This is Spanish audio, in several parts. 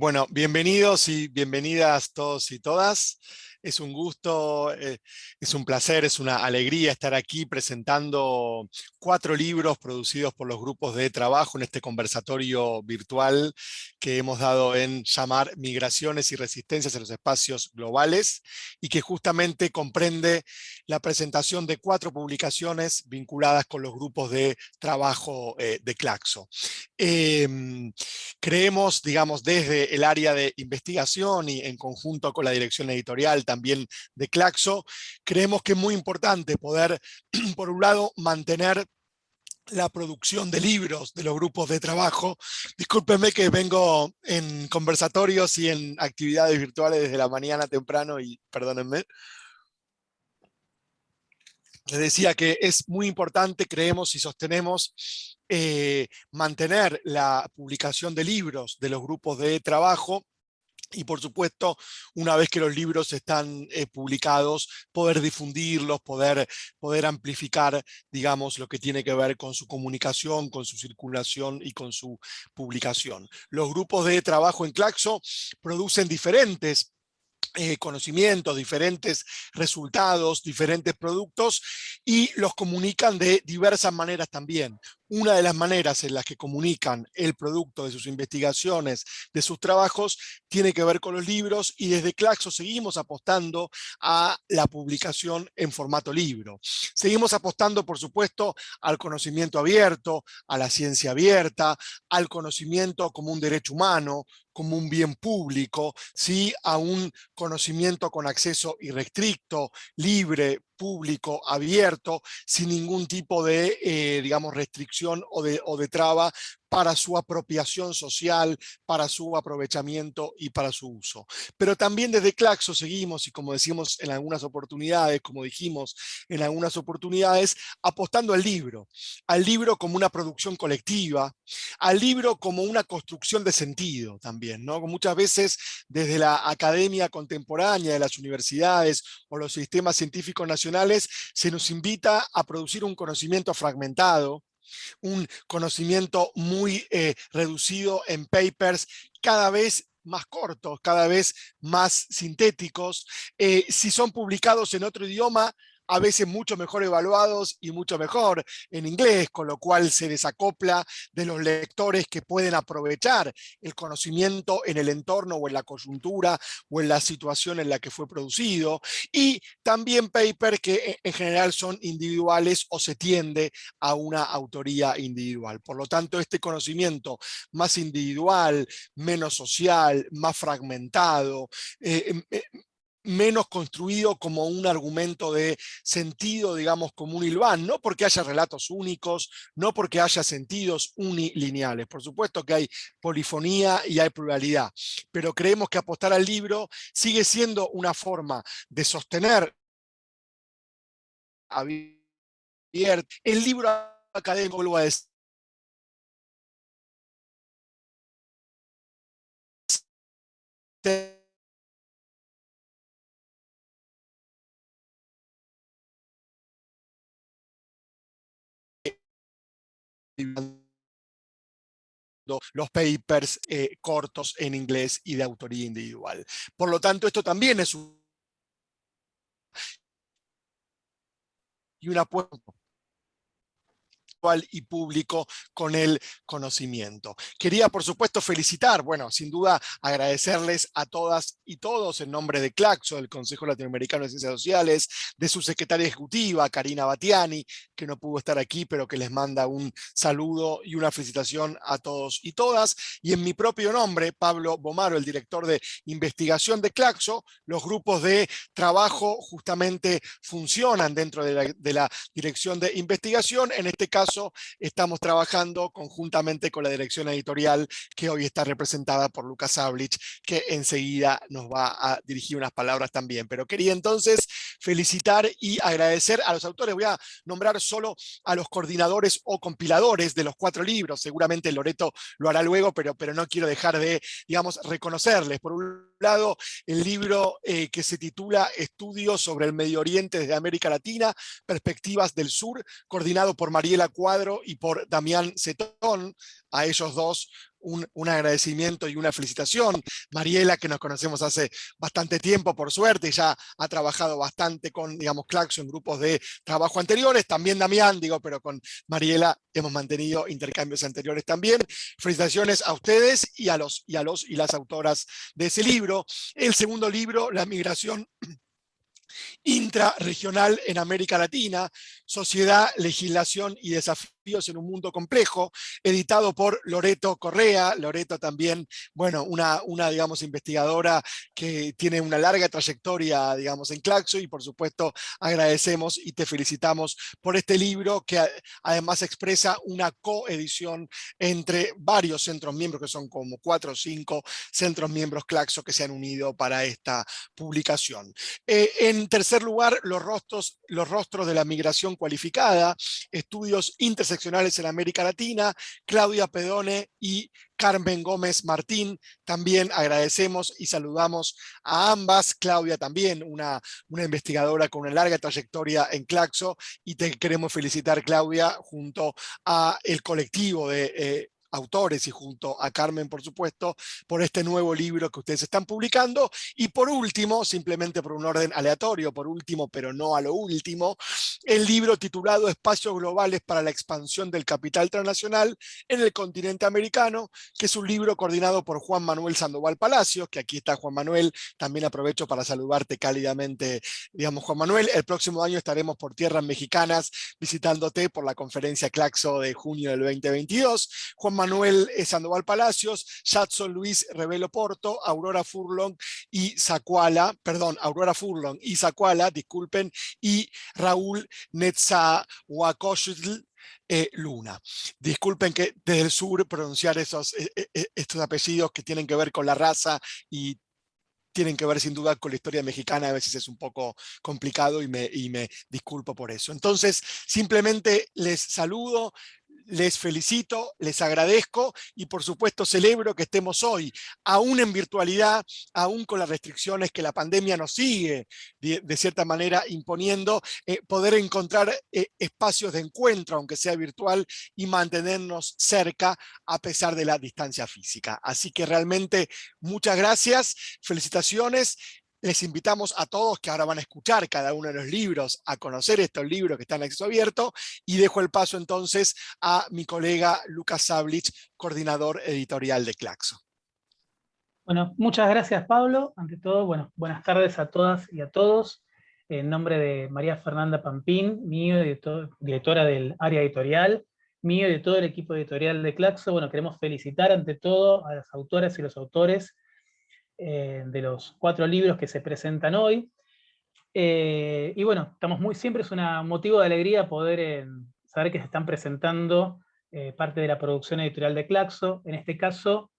Bueno, bienvenidos y bienvenidas todos y todas. Es un gusto, eh, es un placer, es una alegría estar aquí presentando cuatro libros producidos por los grupos de trabajo en este conversatorio virtual que hemos dado en llamar Migraciones y Resistencias en los Espacios Globales y que justamente comprende la presentación de cuatro publicaciones vinculadas con los grupos de trabajo eh, de Claxo. Em, creemos, digamos, desde el área de investigación y en conjunto con la dirección editorial también de Claxo, creemos que es muy importante poder, por un lado, mantener la producción de libros de los grupos de trabajo. Discúlpenme que vengo en conversatorios y en actividades virtuales desde la mañana temprano y perdónenme. Les decía que es muy importante, creemos y sostenemos, eh, mantener la publicación de libros de los grupos de trabajo y por supuesto, una vez que los libros están eh, publicados, poder difundirlos, poder, poder amplificar, digamos, lo que tiene que ver con su comunicación, con su circulación y con su publicación. Los grupos de trabajo en Claxo producen diferentes eh, conocimientos, diferentes resultados, diferentes productos y los comunican de diversas maneras también. Una de las maneras en las que comunican el producto de sus investigaciones, de sus trabajos, tiene que ver con los libros y desde Claxo seguimos apostando a la publicación en formato libro. Seguimos apostando, por supuesto, al conocimiento abierto, a la ciencia abierta, al conocimiento como un derecho humano, como un bien público, ¿sí? a un conocimiento con acceso irrestricto, libre, público, abierto, sin ningún tipo de, eh, digamos, restricción o de, o de traba para su apropiación social, para su aprovechamiento y para su uso. Pero también desde Claxo seguimos, y como decimos en algunas oportunidades, como dijimos en algunas oportunidades, apostando al libro, al libro como una producción colectiva, al libro como una construcción de sentido también, ¿no? Muchas veces desde la academia contemporánea de las universidades o los sistemas científicos nacionales se nos invita a producir un conocimiento fragmentado, un conocimiento muy eh, reducido en papers cada vez más cortos, cada vez más sintéticos. Eh, si son publicados en otro idioma, a veces mucho mejor evaluados y mucho mejor en inglés, con lo cual se desacopla de los lectores que pueden aprovechar el conocimiento en el entorno o en la coyuntura o en la situación en la que fue producido, y también papers que en general son individuales o se tiende a una autoría individual. Por lo tanto, este conocimiento más individual, menos social, más fragmentado, eh, em, eh, menos construido como un argumento de sentido, digamos, como un hilván, no porque haya relatos únicos, no porque haya sentidos unilineales. Por supuesto que hay polifonía y hay pluralidad, pero creemos que apostar al libro sigue siendo una forma de sostener el libro académico, lo a decir, los papers eh, cortos en inglés y de autoría individual. Por lo tanto, esto también es un... y y público con el conocimiento. Quería, por supuesto, felicitar, bueno, sin duda agradecerles a todas y todos en nombre de CLACSO, del Consejo Latinoamericano de Ciencias Sociales, de su secretaria ejecutiva, Karina Batiani, que no pudo estar aquí, pero que les manda un saludo y una felicitación a todos y todas. Y en mi propio nombre, Pablo Bomaro, el director de investigación de CLACSO, los grupos de trabajo justamente funcionan dentro de la, de la dirección de investigación, en este caso estamos trabajando conjuntamente con la dirección editorial que hoy está representada por Lucas Ablich, que enseguida nos va a dirigir unas palabras también. Pero quería entonces felicitar y agradecer a los autores. Voy a nombrar solo a los coordinadores o compiladores de los cuatro libros. Seguramente Loreto lo hará luego, pero, pero no quiero dejar de, digamos, reconocerles. Por un lado, el libro eh, que se titula Estudios sobre el Medio Oriente desde América Latina, Perspectivas del Sur, coordinado por Mariela Cuadro y por Damián Cetón, a ellos dos un, un, agradecimiento y una felicitación. Mariela, que nos conocemos hace bastante tiempo, por suerte, ya ha trabajado bastante con, digamos, Claxo en grupos de trabajo anteriores, también Damián, digo, pero con Mariela hemos mantenido intercambios anteriores también. Felicitaciones a ustedes y a los y a los y las autoras de ese libro. El segundo libro, La migración intrarregional en América Latina, Sociedad, Legislación y Desafíos en un mundo complejo, editado por Loreto Correa. Loreto también, bueno, una, una, digamos, investigadora que tiene una larga trayectoria, digamos, en Claxo y por supuesto agradecemos y te felicitamos por este libro que además expresa una coedición entre varios centros miembros, que son como cuatro o cinco centros miembros Claxo que se han unido para esta publicación. Eh, en tercer lugar, los rostros, los rostros de la migración cualificada, estudios interseccionales en América Latina, Claudia Pedone y Carmen Gómez Martín. También agradecemos y saludamos a ambas. Claudia también, una, una investigadora con una larga trayectoria en Claxo y te queremos felicitar Claudia junto a el colectivo de eh, autores y junto a Carmen, por supuesto, por este nuevo libro que ustedes están publicando. Y por último, simplemente por un orden aleatorio, por último, pero no a lo último, el libro titulado Espacios Globales para la Expansión del Capital Transnacional en el continente americano, que es un libro coordinado por Juan Manuel Sandoval Palacios, que aquí está Juan Manuel, también aprovecho para saludarte cálidamente, digamos Juan Manuel, el próximo año estaremos por tierras mexicanas visitándote por la conferencia Claxo de junio del 2022. Juan Manuel Sandoval Palacios, Jadson Luis Revelo Porto, Aurora Furlong y Zacuala, perdón, Aurora Furlong y Zacuala, disculpen, y Raúl Netzahuacoyotl eh, Luna. Disculpen que desde el sur pronunciar esos, eh, eh, estos apellidos que tienen que ver con la raza y tienen que ver sin duda con la historia mexicana, a veces es un poco complicado y me disculpo por eso. Entonces, simplemente les saludo, les felicito, les agradezco y por supuesto celebro que estemos hoy, aún en virtualidad, aún con las restricciones que la pandemia nos sigue de, cierta manera imponiendo, eh, poder encontrar eh, espacios de encuentro, aunque sea virtual, y mantenernos cerca a pesar de la distancia física. Así que realmente muchas gracias, felicitaciones les invitamos a todos que ahora van a escuchar cada uno de los libros, a conocer estos libros que están en acceso abierto, y dejo el paso entonces a mi colega Lucas Sablich, coordinador editorial de Claxo. Bueno, muchas gracias Pablo. Ante todo, bueno, buenas tardes a todas y a todos. En nombre de María Fernanda Pampín, mío, directora del área editorial, mío y de todo el equipo editorial de Claxo, bueno, queremos felicitar ante todo a las autoras y los autores eh, de los cuatro libros que se presentan hoy. Eh, y bueno, estamos muy, siempre es un motivo de alegría poder eh, saber que se están presentando parte de la producción editorial de Claxo, en este caso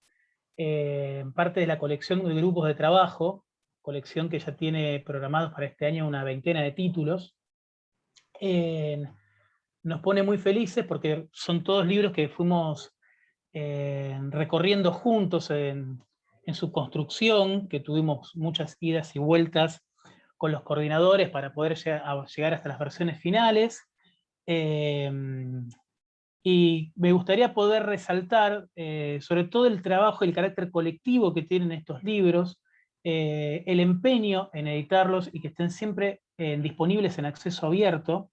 parte de la colección de grupos de trabajo, colección que ya tiene programados para este año una veintena de títulos. nos pone muy felices porque son todos libros que fuimos recorriendo juntos en, en su construcción, que tuvimos muchas idas y vueltas con los coordinadores para poder llegar hasta las versiones finales. Em, y me gustaría poder resaltar eh, sobre todo el trabajo y el carácter colectivo que tienen estos libros, eh, el empeño en editarlos y que estén siempre eh, disponibles en acceso abierto,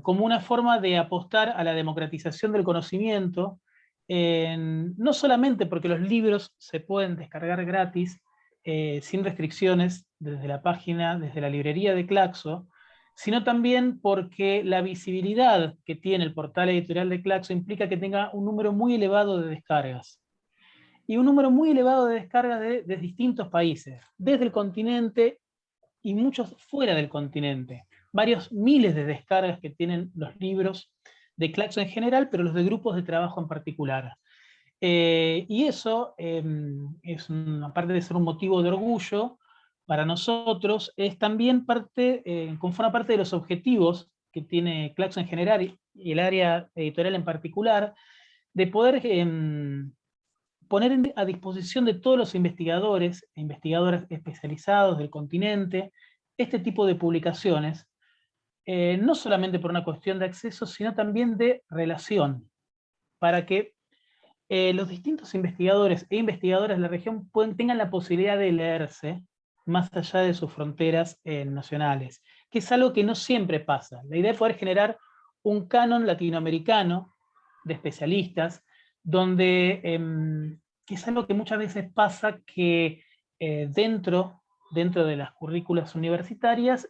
como una forma de apostar a la democratización del conocimiento, no solamente porque los libros se pueden descargar gratis, eh, sin restricciones, desde la página, desde la librería de Claxo, sino también porque la visibilidad que tiene el portal editorial de Claxo implica que tenga un número muy elevado de descargas. Y un número muy elevado de descargas de, de distintos países, desde el continente y muchos fuera del continente. Varios miles de descargas que tienen los libros de Claxo en general, pero los de grupos de trabajo en particular. Eh, y eso, em, es aparte de ser un motivo de orgullo, para nosotros es también parte, eh, conforma parte de los objetivos que tiene Claxo en general y el área editorial en particular, de poder em, poner a disposición de todos los investigadores e investigadoras especializados del continente este tipo de publicaciones, eh, no solamente por una cuestión de acceso, sino también de relación, para que eh, los distintos investigadores e investigadoras de la región tengan la posibilidad de leerse más allá de sus fronteras eh, nacionales, que es algo que no siempre pasa. La idea es poder generar un canon latinoamericano de especialistas, donde, em, que es algo que muchas veces pasa que eh, dentro, dentro de las currículas universitarias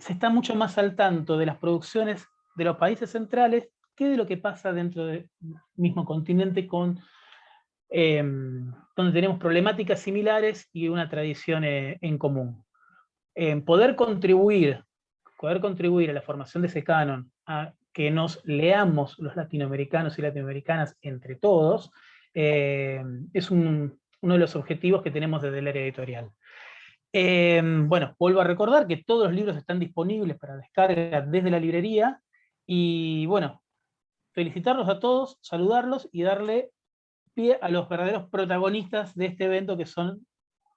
se está mucho más al tanto de las producciones de los países centrales que de lo que pasa dentro del mismo continente con em, donde tenemos problemáticas similares y una tradición eh, en común. poder contribuir, poder contribuir a la formación de ese canon, a que nos leamos los latinoamericanos y latinoamericanas entre todos, eh, es uno de los objetivos que tenemos desde el área editorial. Eh, bueno, vuelvo a recordar que todos los libros están disponibles para descarga desde la librería, y bueno, felicitarlos a todos, saludarlos y darle pie a los verdaderos protagonistas de este evento que son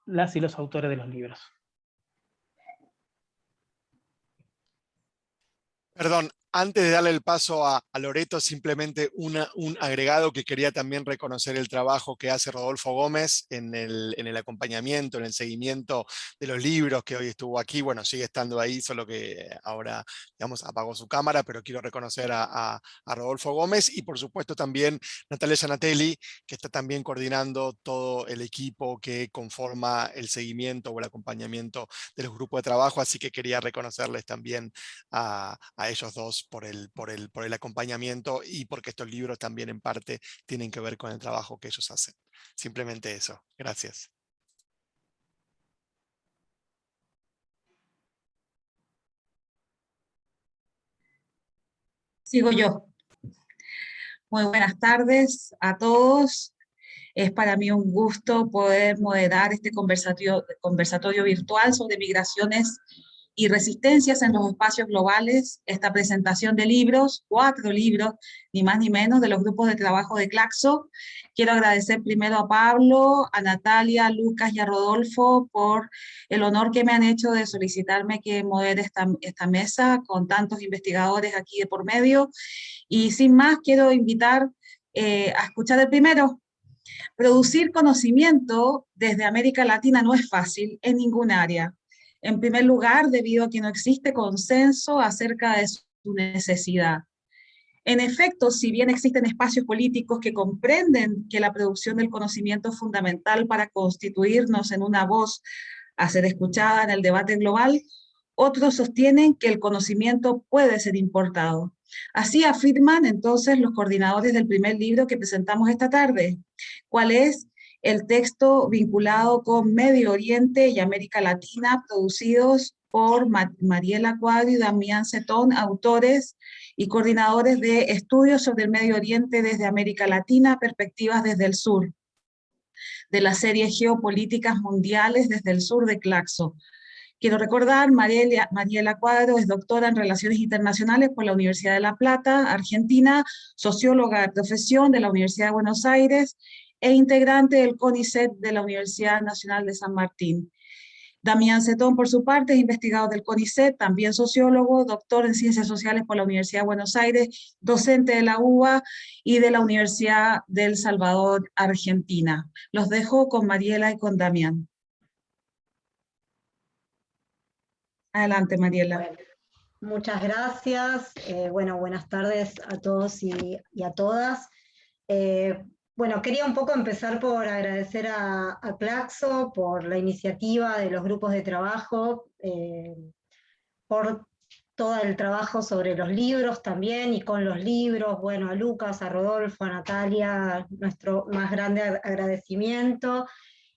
las y los autores de los libros. Perdón, antes de darle el paso a, Loreto, simplemente un agregado que quería también reconocer el trabajo que hace Rodolfo Gómez en el, acompañamiento, en el seguimiento de los libros que hoy estuvo aquí. Bueno, sigue estando ahí, solo que ahora, digamos, apagó su cámara, pero quiero reconocer a, Rodolfo Gómez y por supuesto también Natalia Zanatelli, que está también coordinando todo el equipo que conforma el seguimiento o el acompañamiento de los grupos de trabajo, así que quería reconocerles también a ellos dos por el, por, el, por el acompañamiento y porque estos libros también en parte tienen que ver con el trabajo que ellos hacen. Simplemente eso. Gracias. Sigo yo. Muy buenas tardes a todos. Es para mí un gusto poder moderar este conversatorio, conversatorio virtual sobre migraciones y resistencias en los espacios globales, esta presentación de libros, cuatro libros, ni más ni menos, de los grupos de trabajo de Claxo. Quiero agradecer primero a Pablo, a Natalia, a Lucas y a Rodolfo por el honor que me han hecho de solicitarme que modere esta, esta mesa con tantos investigadores aquí de por medio. Y sin más, quiero invitar eh, a escuchar el primero, Producir conocimiento desde América Latina no es fácil en ningún área. En primer lugar, debido a que no existe consenso acerca de su necesidad. En efecto, si bien existen espacios políticos que comprenden que la producción del conocimiento es fundamental para constituirnos en una voz a ser escuchada en el debate global, otros sostienen que el conocimiento puede ser importado. Así afirman entonces los coordinadores del primer libro que presentamos esta tarde, cuál es el texto vinculado con Medio Oriente y América Latina, producidos por Mariela Cuadro y Damián Cetón, autores y coordinadores de estudios sobre el Medio Oriente desde América Latina, perspectivas desde el sur, de la serie Geopolíticas Mundiales desde el sur de Claxo. Quiero recordar, Mariela, Mariela Cuadro es doctora en Relaciones Internacionales por la Universidad de La Plata, Argentina, socióloga de profesión de la Universidad de Buenos Aires e integrante del CONICET de la Universidad Nacional de San Martín. Damián Cetón, por su parte, es investigador del CONICET, también sociólogo, doctor en Ciencias Sociales por la Universidad de Buenos Aires, docente de la UBA y de la Universidad del Salvador, Argentina. Los dejo con Mariela y con Damián. Adelante, Mariela. muchas gracias. Eh, bueno, buenas tardes a todos y, a todas. Eh, bueno, quería un poco empezar por agradecer a, Claxo por la iniciativa de los grupos de trabajo, eh, por todo el trabajo sobre los libros también y con los libros, bueno, a Lucas, a Rodolfo, a Natalia, nuestro más grande agradecimiento,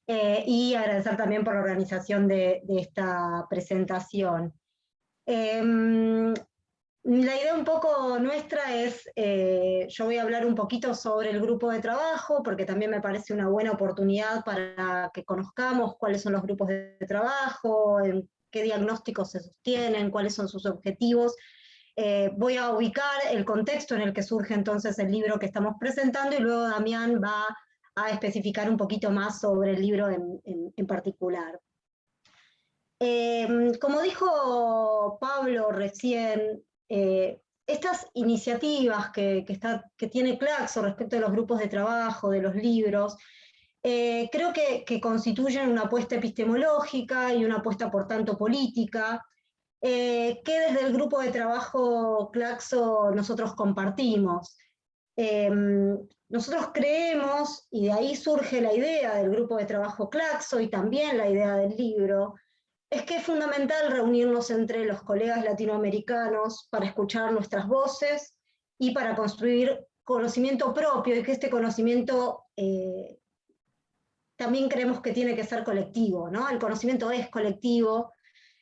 eh, y agradecer también por la organización de, esta presentación. Em, la idea un poco nuestra es, eh, yo voy a hablar un poquito sobre el grupo de trabajo, porque también me parece una buena oportunidad para que conozcamos cuáles son los grupos de trabajo, en qué diagnósticos se sostienen, cuáles son sus objetivos. Eh, voy a ubicar el contexto en el que surge entonces el libro que estamos presentando y luego Damián va a especificar un poquito más sobre el libro en, particular. Eh, como dijo Pablo recién, eh, estas iniciativas que, está, que tiene Claxo respecto de los grupos de trabajo, de los libros, eh, creo que, constituyen una apuesta epistemológica y una apuesta por tanto política, eh, que desde el grupo de trabajo Claxo nosotros compartimos. Em, nosotros creemos, y de ahí surge la idea del grupo de trabajo Claxo y también la idea del libro, es que es fundamental reunirnos entre los colegas latinoamericanos para escuchar nuestras voces y para construir conocimiento propio y que este conocimiento eh, también creemos que tiene que ser colectivo, ¿no? El conocimiento es colectivo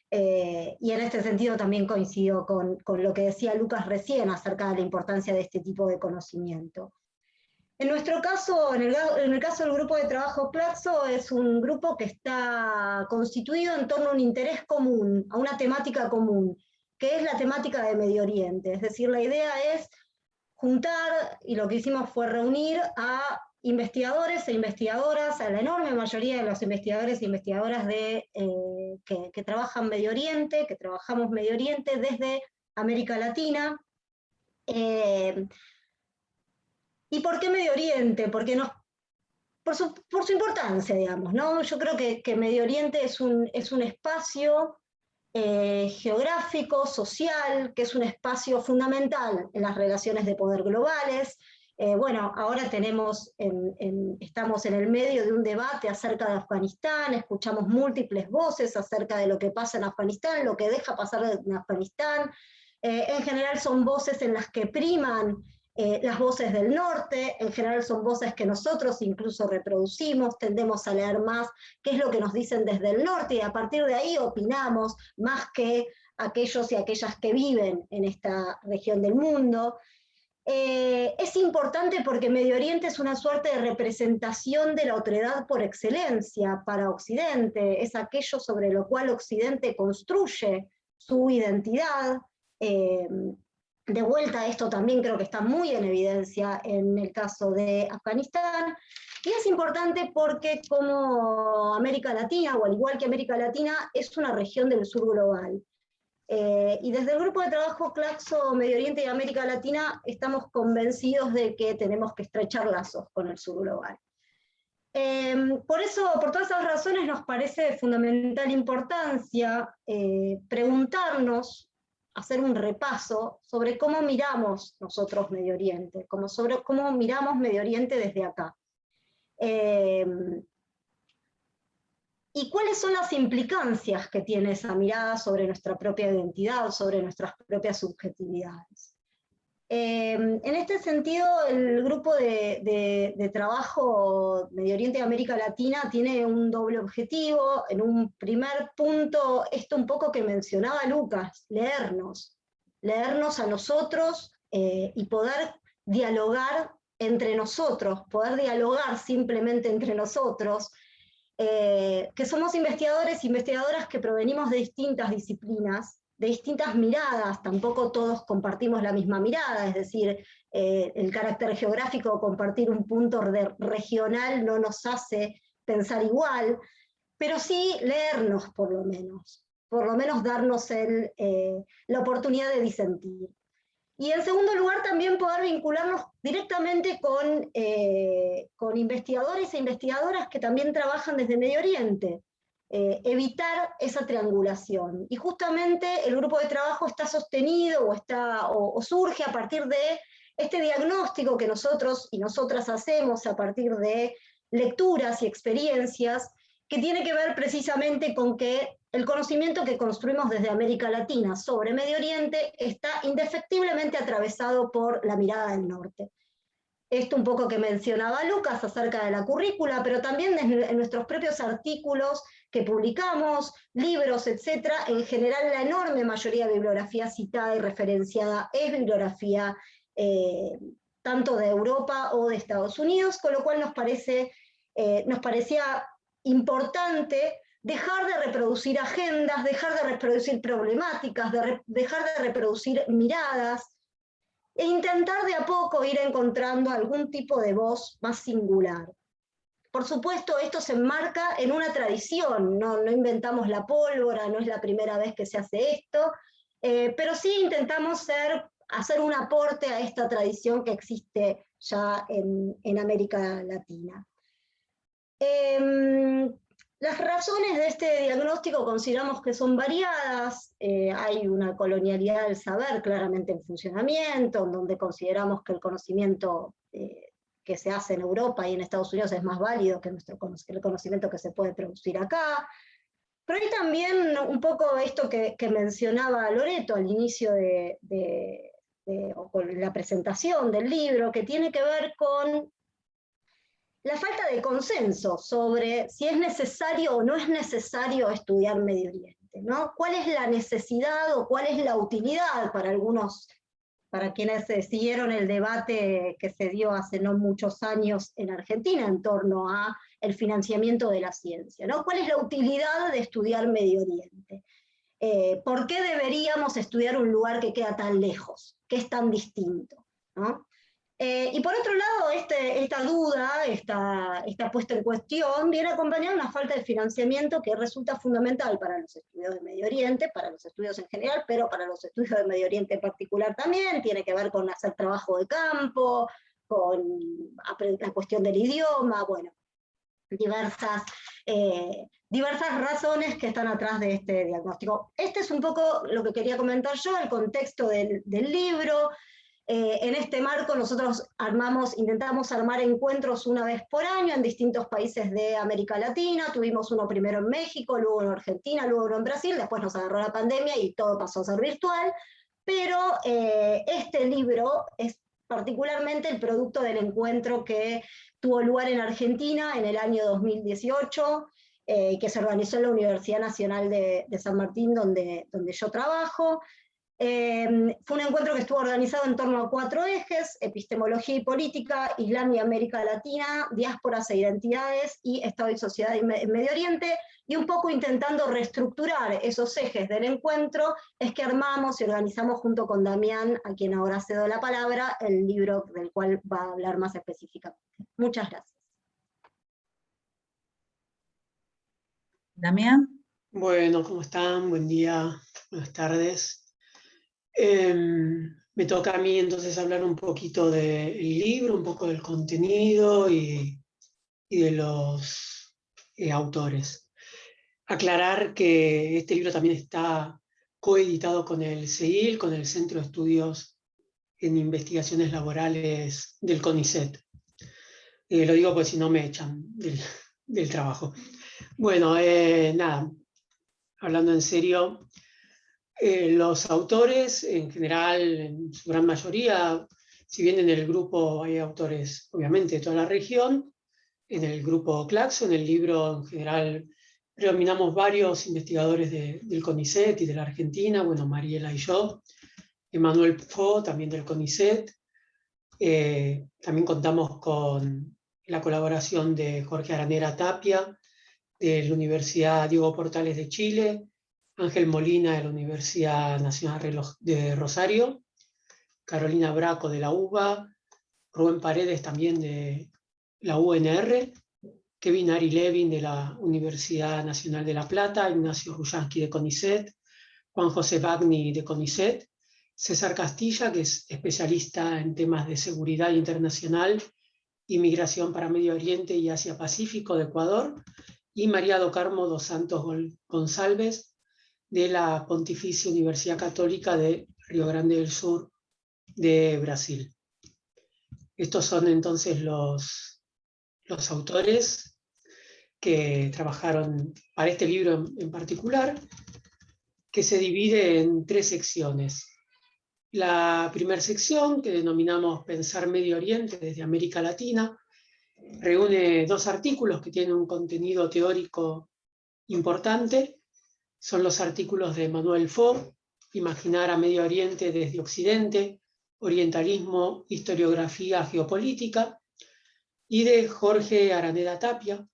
eh, y en este sentido también coincido con, con lo que decía Lucas recién acerca de la importancia de este tipo de conocimiento. En nuestro caso, en el, caso del grupo de trabajo Plaxo, es un grupo que está constituido en torno a un interés común, a una temática común, que es la temática de Medio Oriente. Es decir, la idea es juntar, y lo que hicimos fue reunir a investigadores e investigadoras, a la enorme mayoría de los investigadores e investigadoras de, eh, que, trabajan Medio Oriente, que trabajamos Medio Oriente desde América Latina, eh, ¿Y por qué Medio Oriente? Porque por, su, por su importancia, digamos. ¿no? Yo creo que, que, Medio Oriente es un, es un espacio eh, geográfico, social, que es un espacio fundamental en las relaciones de poder globales. Eh, bueno, ahora tenemos estamos en el medio de un debate acerca de Afganistán, escuchamos múltiples voces acerca de lo que pasa en Afganistán, lo que deja pasar en Afganistán. Eh, en general son voces en las que priman eh, las voces del norte, en general son voces que nosotros incluso reproducimos, tendemos a leer más qué es lo que nos dicen desde el norte y a partir de ahí opinamos más que aquellos y aquellas que viven en esta región del mundo. Eh, es importante porque Medio Oriente es una suerte de representación de la otredad por excelencia para Occidente, es aquello sobre lo cual Occidente construye su identidad, eh, de vuelta, esto también creo que está muy en evidencia en el caso de Afganistán, y es importante porque como América Latina, o al igual que América Latina, es una región del sur global. Eh, y desde el grupo de trabajo Claxo Medio Oriente y América Latina estamos convencidos de que tenemos que estrechar lazos con el sur global. Em, por eso, por todas esas razones, nos parece de fundamental importancia eh, preguntarnos hacer un repaso sobre cómo miramos nosotros Medio Oriente, como sobre cómo miramos Medio Oriente desde acá. Em, y cuáles son las implicancias que tiene esa mirada sobre nuestra propia identidad, sobre nuestras propias subjetividades. Em, en este sentido, el grupo de, trabajo Medio Oriente y América Latina tiene un doble objetivo. En un primer punto, esto un poco que mencionaba Lucas, leernos, leernos a nosotros eh, y poder dialogar entre nosotros, poder dialogar simplemente entre nosotros, eh, que somos investigadores e investigadoras que provenimos de distintas disciplinas, de distintas miradas, tampoco todos compartimos la misma mirada, es decir, eh, el carácter geográfico, compartir un punto regional no nos hace pensar igual, pero sí leernos por lo menos, por lo menos darnos el, eh, la oportunidad de disentir. Y en segundo lugar, también poder vincularnos directamente con, eh, con investigadores e investigadoras que también trabajan desde Medio Oriente, eh, evitar esa triangulación. Y justamente el grupo de trabajo está sostenido o, está, o, surge a partir de este diagnóstico que nosotros y nosotras hacemos a partir de lecturas y experiencias que tiene que ver precisamente con que el conocimiento que construimos desde América Latina sobre Medio Oriente está indefectiblemente atravesado por la mirada del norte esto un poco que mencionaba Lucas acerca de la currícula, pero también en nuestros propios artículos que publicamos, libros, etc. En general, la enorme mayoría de bibliografía citada y referenciada es bibliografía eh, tanto de Europa o de Estados Unidos, con lo cual nos, parece, eh, nos parecía importante dejar de reproducir agendas, dejar de reproducir problemáticas, dejar de reproducir miradas, e intentar de a poco ir encontrando algún tipo de voz más singular. Por supuesto, esto se enmarca en una tradición, no, no inventamos la pólvora, no es la primera vez que se hace esto, eh, pero sí intentamos ser hacer un aporte a esta tradición que existe ya en, América Latina. Em, las razones de este diagnóstico consideramos que son variadas, eh, hay una colonialidad del saber claramente en funcionamiento, en donde consideramos que el conocimiento eh, que se hace en Europa y en Estados Unidos es más válido que, nuestro, el conocimiento que se puede producir acá, pero hay también un poco esto que, mencionaba Loreto al inicio de, con la presentación del libro, que tiene que ver con la falta de consenso sobre si es necesario o no es necesario estudiar Medio Oriente, ¿no? ¿Cuál es la necesidad o cuál es la utilidad para algunos, para quienes siguieron el debate que se dio hace no muchos años en Argentina en torno a el financiamiento de la ciencia, ¿no? ¿Cuál es la utilidad de estudiar Medio Oriente? Eh, ¿Por qué deberíamos estudiar un lugar que queda tan lejos, que es tan distinto? Eh, y por otro lado, este, esta duda, esta, esta puesta en cuestión, viene acompañada de una falta de financiamiento que resulta fundamental para los estudios de Medio Oriente, para los estudios en general, pero para los estudios de Medio Oriente en particular también, tiene que ver con hacer trabajo de campo, con la cuestión del idioma, bueno, diversas, eh, diversas razones que están atrás de este diagnóstico. Este es un poco lo que quería comentar yo, el contexto del, libro. Eh, en este marco nosotros armamos, intentamos armar encuentros una vez por año en distintos países de América Latina, tuvimos uno primero en México, luego en Argentina, luego uno en Brasil, después nos agarró la pandemia y todo pasó a ser virtual, pero eh, este libro es particularmente el producto del encuentro que tuvo lugar en Argentina en el año 2018, eh, que se organizó en la Universidad Nacional de, San Martín, donde, donde yo trabajo. Eh, fue un encuentro que estuvo organizado en torno a cuatro ejes, epistemología y política, Islam y América Latina, diásporas e identidades y Estado y sociedad en Medio Oriente, y un poco intentando reestructurar esos ejes del encuentro, es que armamos y organizamos junto con Damián, a quien ahora cedo la palabra, el libro del cual va a hablar más específicamente. Muchas gracias. Damián. Bueno, ¿cómo están? Buen día, buenas tardes. Em, me toca a mí entonces hablar un poquito del libro, un poco del contenido y, de los eh, autores aclarar que este libro también está coeditado con el CEIL, con el Centro de Estudios en Investigaciones Laborales del CONICET. Eh, lo digo porque si no me echan del, trabajo. Bueno, eh, nada, hablando en serio, eh, los autores en general, en su gran mayoría, si bien en el grupo hay autores obviamente de toda la región, en el grupo Claxo, en el libro en general predominamos varios investigadores del CONICET y de la Argentina, bueno, Mariela y yo, Emanuel Fo, también del CONICET, eh, también contamos con la colaboración de Jorge Aranera Tapia, de la Universidad Diego Portales de Chile, Ángel Molina de la Universidad Nacional de Rosario, Carolina Braco de la UBA, Rubén Paredes también de la UNR, Kevin Ari Levin de la Universidad Nacional de La Plata, Ignacio Rujansky de CONICET, Juan José Bagni de CONICET, César Castilla, que es especialista en temas de seguridad internacional y migración para Medio Oriente y Asia Pacífico de Ecuador, y María do Carmo dos Santos González, de la Pontificia Universidad Católica de Río Grande del Sur de Brasil. Estos son entonces los, los autores que trabajaron para este libro en, particular, que se divide en tres secciones. La primera sección, que denominamos Pensar Medio Oriente desde América Latina, reúne dos artículos que tienen un contenido teórico importante. Son los artículos de Manuel Fo, Imaginar a Medio Oriente desde Occidente, Orientalismo, Historiografía Geopolítica, y de Jorge Araneda Tapia,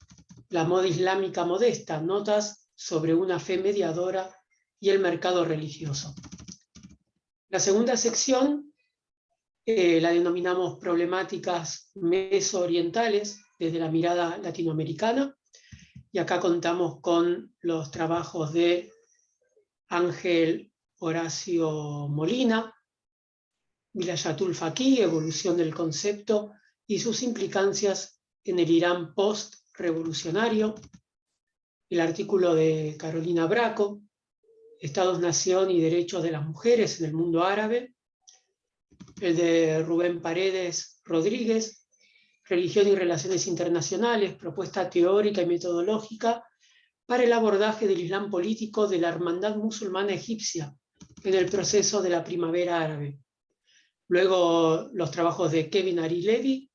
la moda islámica modesta, notas sobre una fe mediadora y el mercado religioso. La segunda sección eh, la denominamos problemáticas mesoorientales desde la mirada latinoamericana, y acá contamos con los trabajos de Ángel Horacio Molina, Vilayatul Faqih, Evolución del Concepto y sus implicancias en el Irán post-revolucionario, el artículo de Carolina Braco, Estados, Nación y Derechos de las Mujeres en el Mundo Árabe, el de Rubén Paredes Rodríguez, Religión y Relaciones Internacionales, propuesta teórica y metodológica para el abordaje del Islam político de la Hermandad Musulmana Egipcia en el proceso de la Primavera Árabe. Luego los trabajos de Kevin Ari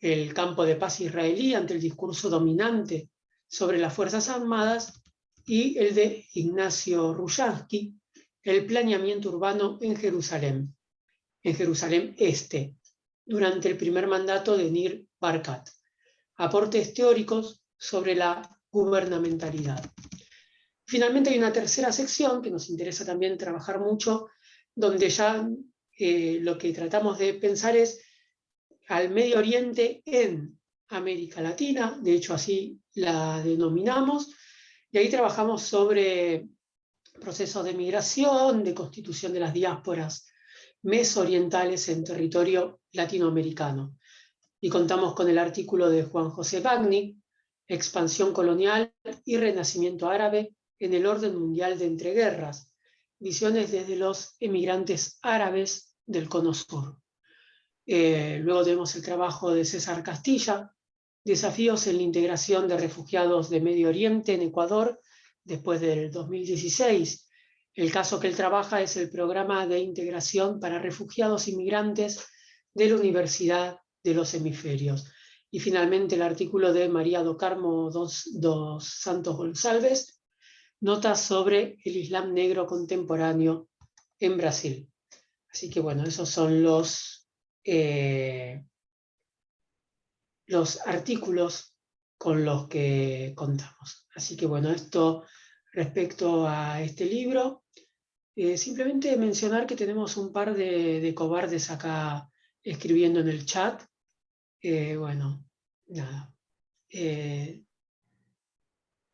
el campo de paz israelí ante el discurso dominante sobre las Fuerzas Armadas, y el de Ignacio Rushansky, el planeamiento urbano en Jerusalén, en Jerusalén Este, durante el primer mandato de Nir Barkat. Aportes teóricos sobre la gubernamentalidad. Finalmente hay una tercera sección que nos interesa también trabajar mucho, donde ya eh, lo que tratamos de pensar es al Medio Oriente en América Latina, de hecho así la denominamos, y ahí trabajamos sobre procesos de migración, de constitución de las diásporas mesorientales en territorio latinoamericano. Y contamos con el artículo de Juan José Bagni, Expansión colonial y renacimiento árabe en el orden mundial de entreguerras, visiones desde los emigrantes árabes del Cono Sur. Eh, luego tenemos el trabajo de César Castilla, Desafíos en la integración de refugiados de Medio Oriente en Ecuador después del 2016, el caso que él trabaja es el programa de integración para refugiados inmigrantes de la Universidad de los Hemisferios. Y finalmente el artículo de María do Carmo dos, Santos González, notas sobre el Islam negro contemporáneo en Brasil. Así que bueno, esos son los, eh, los artículos con los que contamos. Así que bueno, esto respecto a este libro. Eh, simplemente mencionar que tenemos un par de, cobardes acá escribiendo en el chat. Eh, bueno, nada. Eh,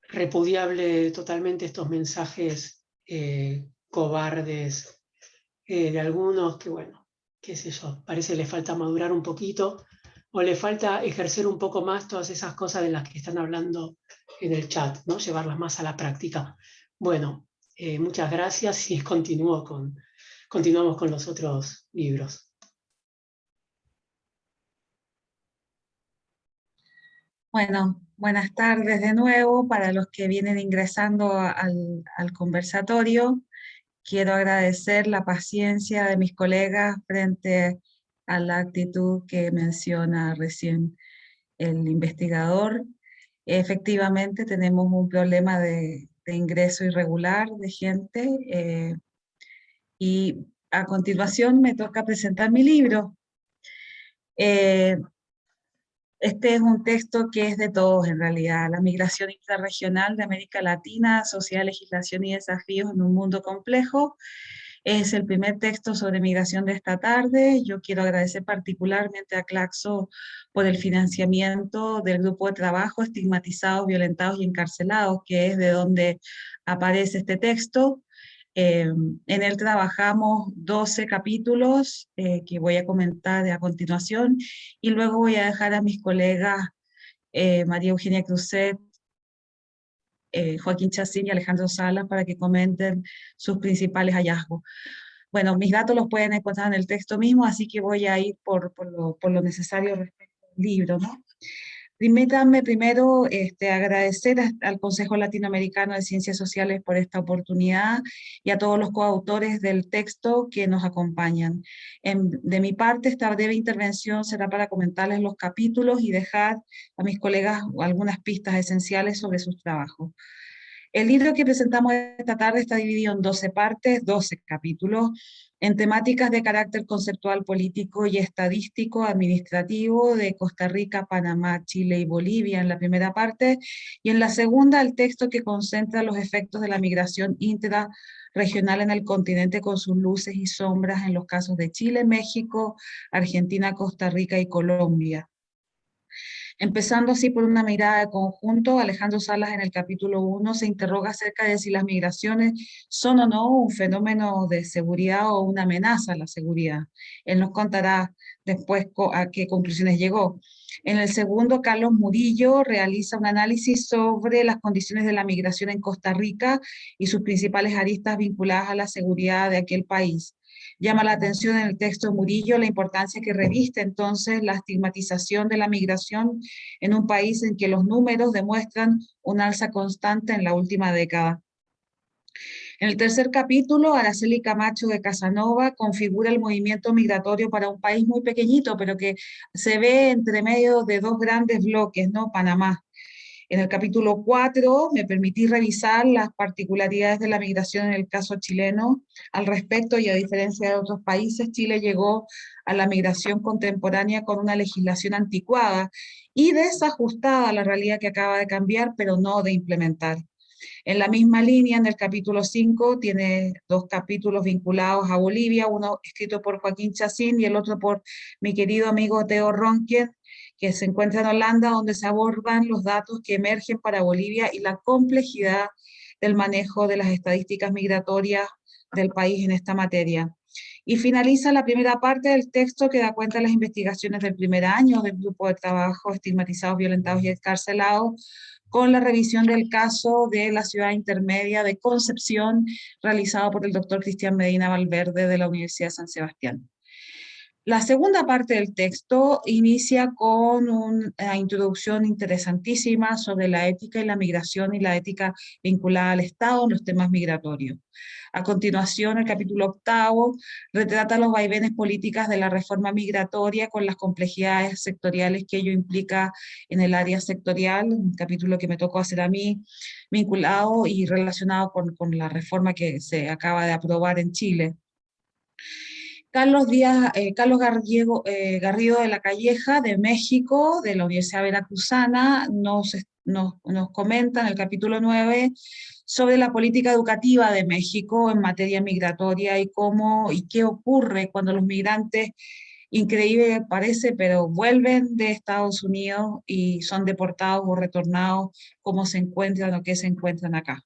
repudiable totalmente estos mensajes cobardes de algunos que, bueno, qué sé yo, parece que les falta madurar un poquito o le falta ejercer un poco más todas esas cosas de las que están hablando en el chat, ¿no? llevarlas más a la práctica. Bueno, eh, muchas gracias y con, continuamos con los otros libros. Bueno, buenas tardes de nuevo para los que vienen ingresando al, al conversatorio. Quiero agradecer la paciencia de mis colegas frente a la actitud que menciona recién el investigador. Efectivamente tenemos un problema de, ingreso irregular de gente eh, y a continuación me toca presentar mi libro. Eh, este es un texto que es de todos en realidad, la migración intrarregional de América Latina, social, legislación y desafíos en un mundo complejo, es el primer texto sobre migración de esta tarde. Yo quiero agradecer particularmente a Claxo por el financiamiento del grupo de trabajo Estigmatizados, Violentados y Encarcelados, que es de donde aparece este texto. Eh, en él trabajamos 12 capítulos eh, que voy a comentar a continuación y luego voy a dejar a mis colegas eh, María Eugenia Cruzet, eh, Joaquín Chacín y Alejandro Salas para que comenten sus principales hallazgos. Bueno, mis datos los pueden encontrar en el texto mismo, así que voy a ir por, lo, necesario respecto al libro. ¿no? Permítanme primero este, agradecer al Consejo Latinoamericano de Ciencias Sociales por esta oportunidad y a todos los coautores del texto que nos acompañan. de mi parte, esta breve intervención será para comentarles los capítulos y dejar a mis colegas algunas pistas esenciales sobre sus trabajos. El libro que presentamos esta tarde está dividido en 12 partes, 12 capítulos, en temáticas de carácter conceptual, político y estadístico, administrativo de Costa Rica, Panamá, Chile y Bolivia en la primera parte, y en la segunda el texto que concentra los efectos de la migración intrarregional en el continente con sus luces y sombras en los casos de Chile, México, Argentina, Costa Rica y Colombia. Empezando así por una mirada de conjunto, Alejandro Salas en el capítulo 1 se interroga acerca de si las migraciones son o no un fenómeno de seguridad o una amenaza a la seguridad. Él nos contará después a qué conclusiones llegó. En el segundo, Carlos Murillo realiza un análisis sobre las condiciones de la migración en Costa Rica y sus principales aristas vinculadas a la seguridad de aquel país. Llama la atención en el texto Murillo la importancia que reviste entonces la estigmatización de la migración en un país en que los números demuestran un alza constante en la última década. En el tercer capítulo, Araceli Camacho de Casanova configura el movimiento migratorio para un país muy pequeñito, pero que se ve entre medio de dos grandes bloques, ¿no? Panamá. En el capítulo 4 me permití revisar las particularidades de la migración en el caso chileno. Al respecto, y a diferencia de otros países, Chile llegó a la migración contemporánea con una legislación anticuada y desajustada a la realidad que acaba de cambiar, pero no de implementar. En la misma línea, en el capítulo 5, tiene dos capítulos vinculados a Bolivia, uno escrito por Joaquín Chacín y el otro por mi querido amigo Teo Ronquien, que se encuentra en Holanda, donde se abordan los datos que emergen para Bolivia y la complejidad del manejo de las estadísticas migratorias del país en esta materia. Y finaliza la primera parte del texto que da cuenta de las investigaciones del primer año del grupo de trabajo estigmatizados, violentados y escarcelados, con la revisión del caso de la ciudad intermedia de Concepción, realizado por el doctor Cristian Medina Valverde de la Universidad de San Sebastián. La segunda parte del texto inicia con una introducción interesantísima sobre la ética y la migración y la ética vinculada al Estado en los temas migratorios. A continuación, el capítulo octavo retrata los vaivenes políticas de la reforma migratoria con las complejidades sectoriales que ello implica en el área sectorial, un capítulo que me tocó hacer a mí, vinculado y relacionado con, con la reforma que se acaba de aprobar en Chile. Carlos, Díaz, eh, Carlos eh, Garrido de la Calleja, de México, de la Universidad Veracruzana, nos, nos, nos comenta en el capítulo 9 sobre la política educativa de México en materia migratoria y cómo y qué ocurre cuando los migrantes, increíble parece, pero vuelven de Estados Unidos y son deportados o retornados, cómo se encuentran o qué se encuentran acá.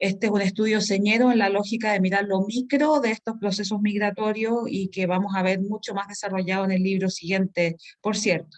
Este es un estudio señero en la lógica de mirar lo micro de estos procesos migratorios y que vamos a ver mucho más desarrollado en el libro siguiente, por cierto.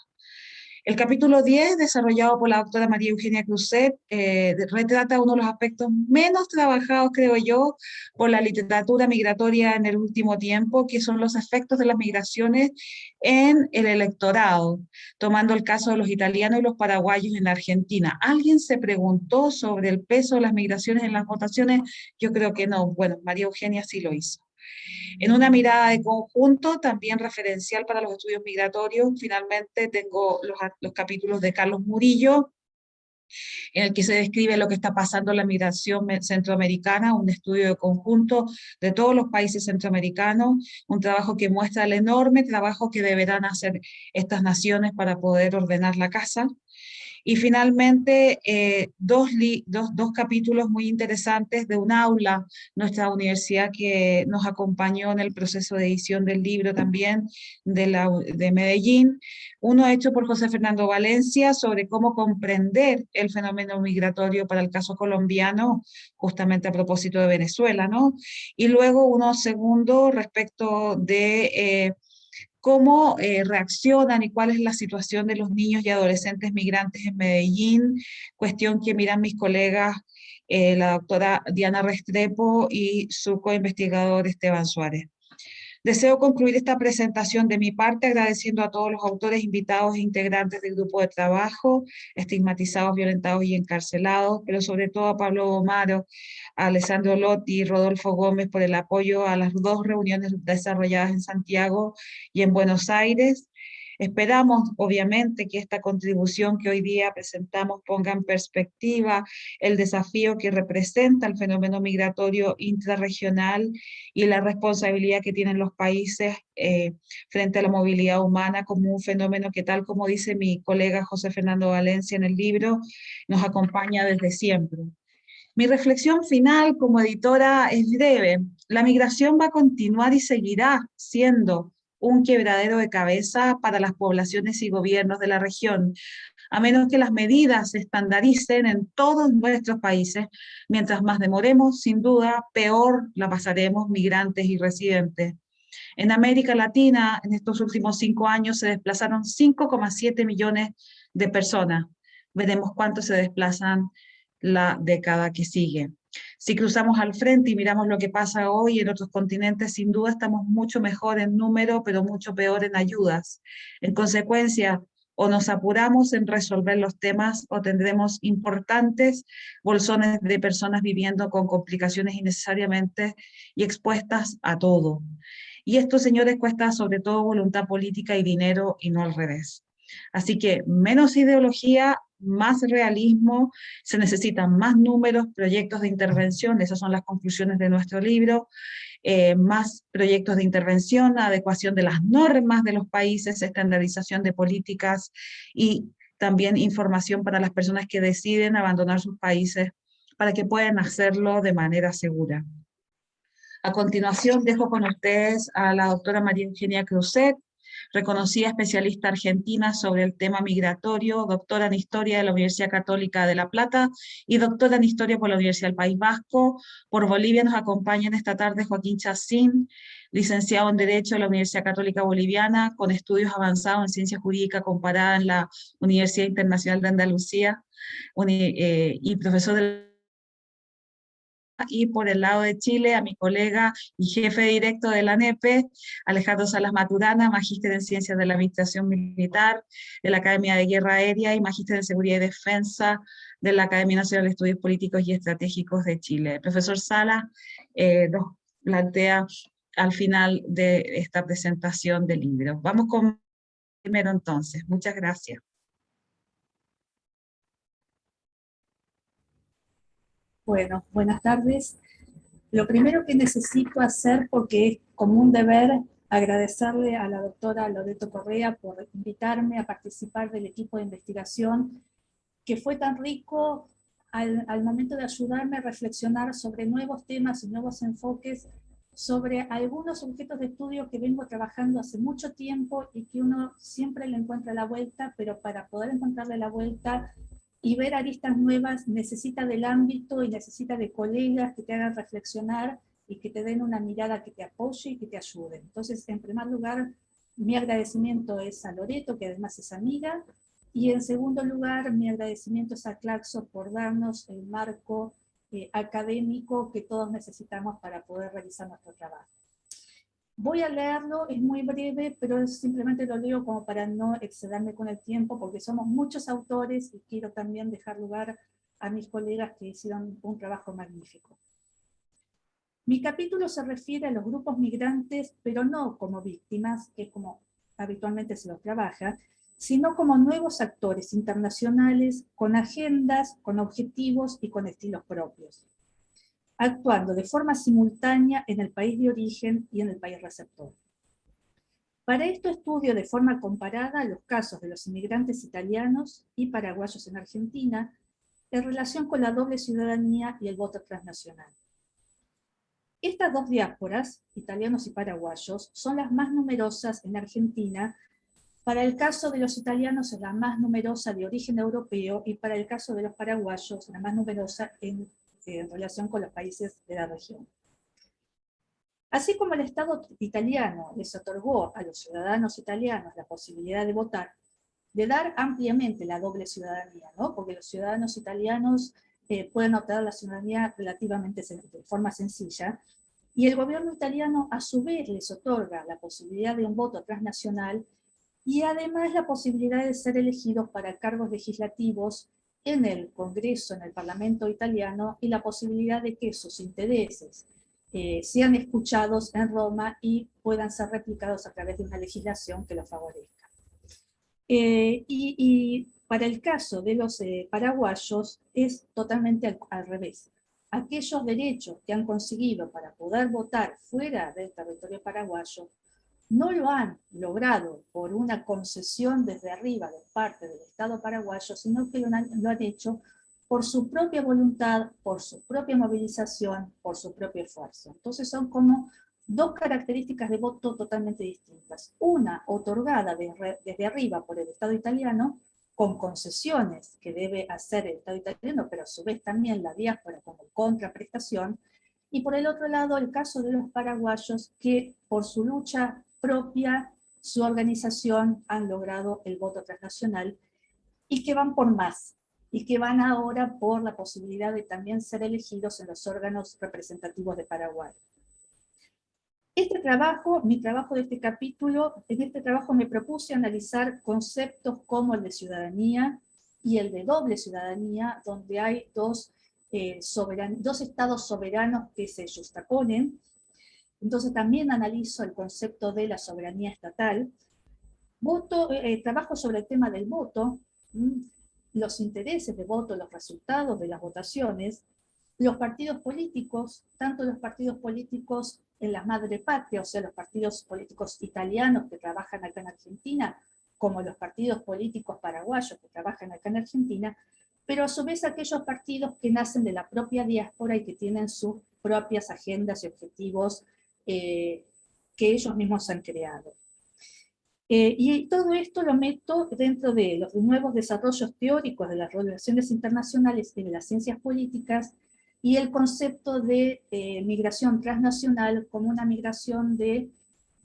El capítulo 10, desarrollado por la doctora María Eugenia Cruzet, eh, retrata uno de los aspectos menos trabajados, creo yo, por la literatura migratoria en el último tiempo, que son los efectos de las migraciones en el electorado, tomando el caso de los italianos y los paraguayos en Argentina. ¿Alguien se preguntó sobre el peso de las migraciones en las votaciones? Yo creo que no. Bueno, María Eugenia sí lo hizo. En una mirada de conjunto, también referencial para los estudios migratorios, finalmente tengo los, los capítulos de Carlos Murillo, en el que se describe lo que está pasando en la migración centroamericana, un estudio de conjunto de todos los países centroamericanos, un trabajo que muestra el enorme trabajo que deberán hacer estas naciones para poder ordenar la casa. Y finalmente, eh, dos, dos, capítulos muy interesantes de un aula, nuestra universidad que nos acompañó en el proceso de edición del libro también de, la, de Medellín. Uno hecho por José Fernando Valencia sobre cómo comprender el fenómeno migratorio para el caso colombiano, justamente a propósito de Venezuela, ¿no? Y luego uno segundo respecto de... Eh, cómo eh, reaccionan y cuál es la situación de los niños y adolescentes migrantes en Medellín, cuestión que miran mis colegas, eh, la doctora Diana Restrepo y su coinvestigador Esteban Suárez. Deseo concluir esta presentación de mi parte agradeciendo a todos los autores invitados e integrantes del grupo de trabajo, estigmatizados, violentados y encarcelados, pero sobre todo a Pablo Omaro, a Alessandro Lotti y Rodolfo Gómez por el apoyo a las dos reuniones desarrolladas en Santiago y en Buenos Aires, Esperamos, obviamente, que esta contribución que hoy día presentamos ponga en perspectiva el desafío que representa el fenómeno migratorio intrarregional y la responsabilidad que tienen los países eh, frente a la movilidad humana como un fenómeno que, tal como dice mi colega José Fernando Valencia en el libro, nos acompaña desde siempre. Mi reflexión final como editora es breve. La migración va a continuar y seguirá siendo un quebradero de cabeza para las poblaciones y gobiernos de la región, a menos que las medidas se estandaricen en todos nuestros países. Mientras más demoremos, sin duda, peor la pasaremos migrantes y residentes. En América Latina, en estos últimos cinco años, se desplazaron 5,7 millones de personas. Veremos cuántos se desplazan la década que sigue. Si cruzamos al frente y miramos lo que pasa hoy en otros continentes, sin duda estamos mucho mejor en número, pero mucho peor en ayudas. En consecuencia, o nos apuramos en resolver los temas o tendremos importantes bolsones de personas viviendo con complicaciones innecesariamente y expuestas a todo. Y esto, señores, cuesta sobre todo voluntad política y dinero y no al revés. Así que menos ideología, más realismo, se necesitan más números, proyectos de intervención, esas son las conclusiones de nuestro libro, eh, más proyectos de intervención, adecuación de las normas de los países, estandarización de políticas y también información para las personas que deciden abandonar sus países para que puedan hacerlo de manera segura. A continuación dejo con ustedes a la doctora María Eugenia Cruzet, reconocida especialista argentina sobre el tema migratorio, doctora en Historia de la Universidad Católica de La Plata y doctora en Historia por la Universidad del País Vasco. Por Bolivia nos acompañan esta tarde Joaquín Chacín, licenciado en Derecho de la Universidad Católica Boliviana, con estudios avanzados en Ciencia Jurídica comparada en la Universidad Internacional de Andalucía, eh, y profesor de y por el lado de Chile a mi colega y jefe directo de la NEPE, Alejandro Salas Maturana, magíster en Ciencias de la Administración Militar de la Academia de Guerra Aérea y magíster en Seguridad y Defensa de la Academia Nacional de Estudios Políticos y Estratégicos de Chile. El profesor Salas eh, nos plantea al final de esta presentación del libro. Vamos con primero entonces. Muchas gracias. Bueno, buenas tardes. Lo primero que necesito hacer, porque es como un deber, agradecerle a la doctora Loreto Correa por invitarme a participar del equipo de investigación, que fue tan rico al, al momento de ayudarme a reflexionar sobre nuevos temas y nuevos enfoques sobre algunos objetos de estudio que vengo trabajando hace mucho tiempo y que uno siempre le encuentra la vuelta, pero para poder encontrarle la vuelta y ver aristas nuevas necesita del ámbito y necesita de colegas que te hagan reflexionar y que te den una mirada que te apoye y que te ayude. Entonces, en primer lugar, mi agradecimiento es a Loreto, que además es amiga, y en segundo lugar, mi agradecimiento es a Claxo por darnos el marco eh, académico que todos necesitamos para poder realizar nuestro trabajo. Voy a leerlo, es muy breve, pero simplemente lo leo como para no excederme con el tiempo, porque somos muchos autores y quiero también dejar lugar a mis colegas que hicieron un trabajo magnífico. Mi capítulo se refiere a los grupos migrantes, pero no como víctimas, que como habitualmente se los trabaja, sino como nuevos actores internacionales con agendas, con objetivos y con estilos propios actuando de forma simultánea en el país de origen y en el país receptor. Para esto estudio de forma comparada los casos de los inmigrantes italianos y paraguayos en Argentina en relación con la doble ciudadanía y el voto transnacional. Estas dos diásporas, italianos y paraguayos, son las más numerosas en Argentina. Para el caso de los italianos es la más numerosa de origen europeo y para el caso de los paraguayos la más numerosa en en relación con los países de la región. Así como el Estado italiano les otorgó a los ciudadanos italianos la posibilidad de votar, de dar ampliamente la doble ciudadanía, ¿no? porque los ciudadanos italianos eh, pueden obtener la ciudadanía relativamente de forma sencilla, y el gobierno italiano a su vez les otorga la posibilidad de un voto transnacional y además la posibilidad de ser elegidos para cargos legislativos en el Congreso, en el Parlamento italiano, y la posibilidad de que sus intereses eh, sean escuchados en Roma y puedan ser replicados a través de una legislación que los favorezca. Eh, y, para el caso de los eh, paraguayos es totalmente al revés. Aquellos derechos que han conseguido para poder votar fuera del territorio paraguayo no lo han logrado por una concesión desde arriba de parte del Estado paraguayo, sino que lo han, hecho por su propia voluntad, por su propia movilización, por su propio esfuerzo. Entonces son como dos características de voto totalmente distintas. Una, otorgada desde arriba por el Estado italiano, con concesiones que debe hacer el Estado italiano, pero a su vez también la diáspora como contraprestación, y por el otro lado el caso de los paraguayos que por su lucha propia, su organización han logrado el voto transnacional y que van por más, y que van ahora por la posibilidad de también ser elegidos en los órganos representativos de Paraguay. Este trabajo, mi trabajo de este capítulo, en este trabajo me propuse analizar conceptos como el de ciudadanía y el de doble ciudadanía, donde hay dos, eh, dos estados soberanos que se justaponen. Entonces también analizo el concepto de la soberanía estatal. Voto, eh, trabajo sobre el tema del voto, los intereses de voto, los resultados de las votaciones, los partidos políticos, tanto los partidos políticos en la madre patria, o sea, los partidos políticos italianos que trabajan acá en Argentina, como los partidos políticos paraguayos que trabajan acá en Argentina, pero a su vez aquellos partidos que nacen de la propia diáspora y que tienen sus propias agendas y objetivos eh, que ellos mismos han creado. Eh, y todo esto lo meto dentro de los nuevos desarrollos teóricos de las relaciones internacionales y de las ciencias políticas, y el concepto de eh, migración transnacional como una migración de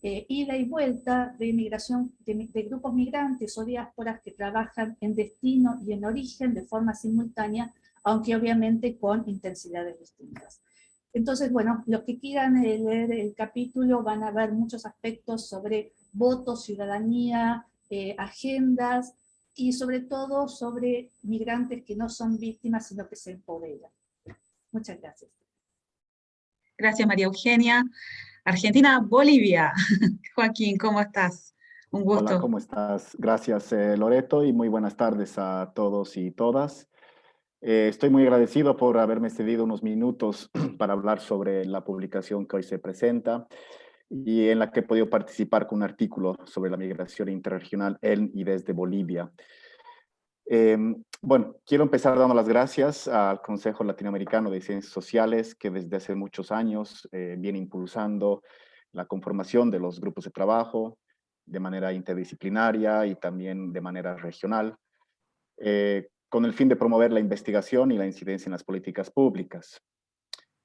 eh, ida y vuelta, de migración de, grupos migrantes o diásporas que trabajan en destino y en origen de forma simultánea, aunque obviamente con intensidades distintas. Entonces, bueno, los que quieran eh, leer el capítulo van a ver muchos aspectos sobre votos, ciudadanía, agendas, y sobre todo sobre migrantes que no son víctimas, sino que se empoderan. Muchas gracias. Gracias, María Eugenia. Argentina, Bolivia. Joaquín, ¿cómo estás? Un gusto. Hola, ¿cómo estás? Gracias, eh, Loreto, y muy buenas tardes a todos y todas. Eh, estoy muy agradecido por haberme cedido unos minutos para hablar sobre la publicación que hoy se presenta y en la que he podido participar con un artículo sobre la migración interregional en y desde Bolivia. Em, bueno, quiero empezar dando las gracias al Consejo Latinoamericano de Ciencias Sociales, que desde hace muchos años eh, viene impulsando la conformación de los grupos de trabajo de manera interdisciplinaria y también de manera regional, eh, con el fin de promover la investigación y la incidencia en las políticas públicas.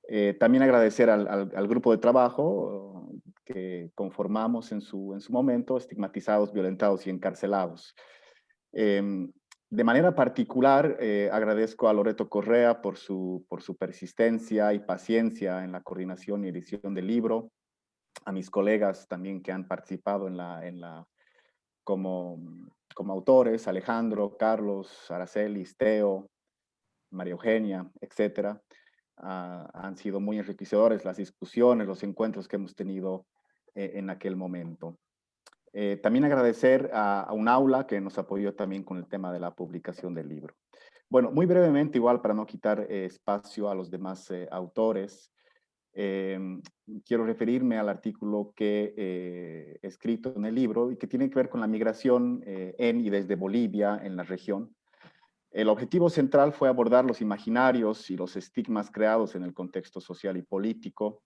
Eh, también agradecer al, grupo de trabajo que conformamos en su, en su momento, estigmatizados, violentados y encarcelados. Em, de manera particular, eh, agradezco a Loreto Correa por su, por su persistencia y paciencia en la coordinación y edición del libro, a mis colegas también que han participado en la, en la, como, como autores, Alejandro, Carlos, Araceli, Teo, María Eugenia, etcétera. Ah, han sido muy enriquecedores las discusiones, los encuentros que hemos tenido eh, en aquel momento. Eh, también agradecer a, un aula que nos apoyó también con el tema de la publicación del libro. Bueno, muy brevemente, igual para no quitar eh, espacio a los demás autores, em, quiero referirme al artículo que he escrito en el libro y que tiene que ver con la migración en y desde Bolivia en la región. El objetivo central fue abordar los imaginarios y los estigmas creados en el contexto social y político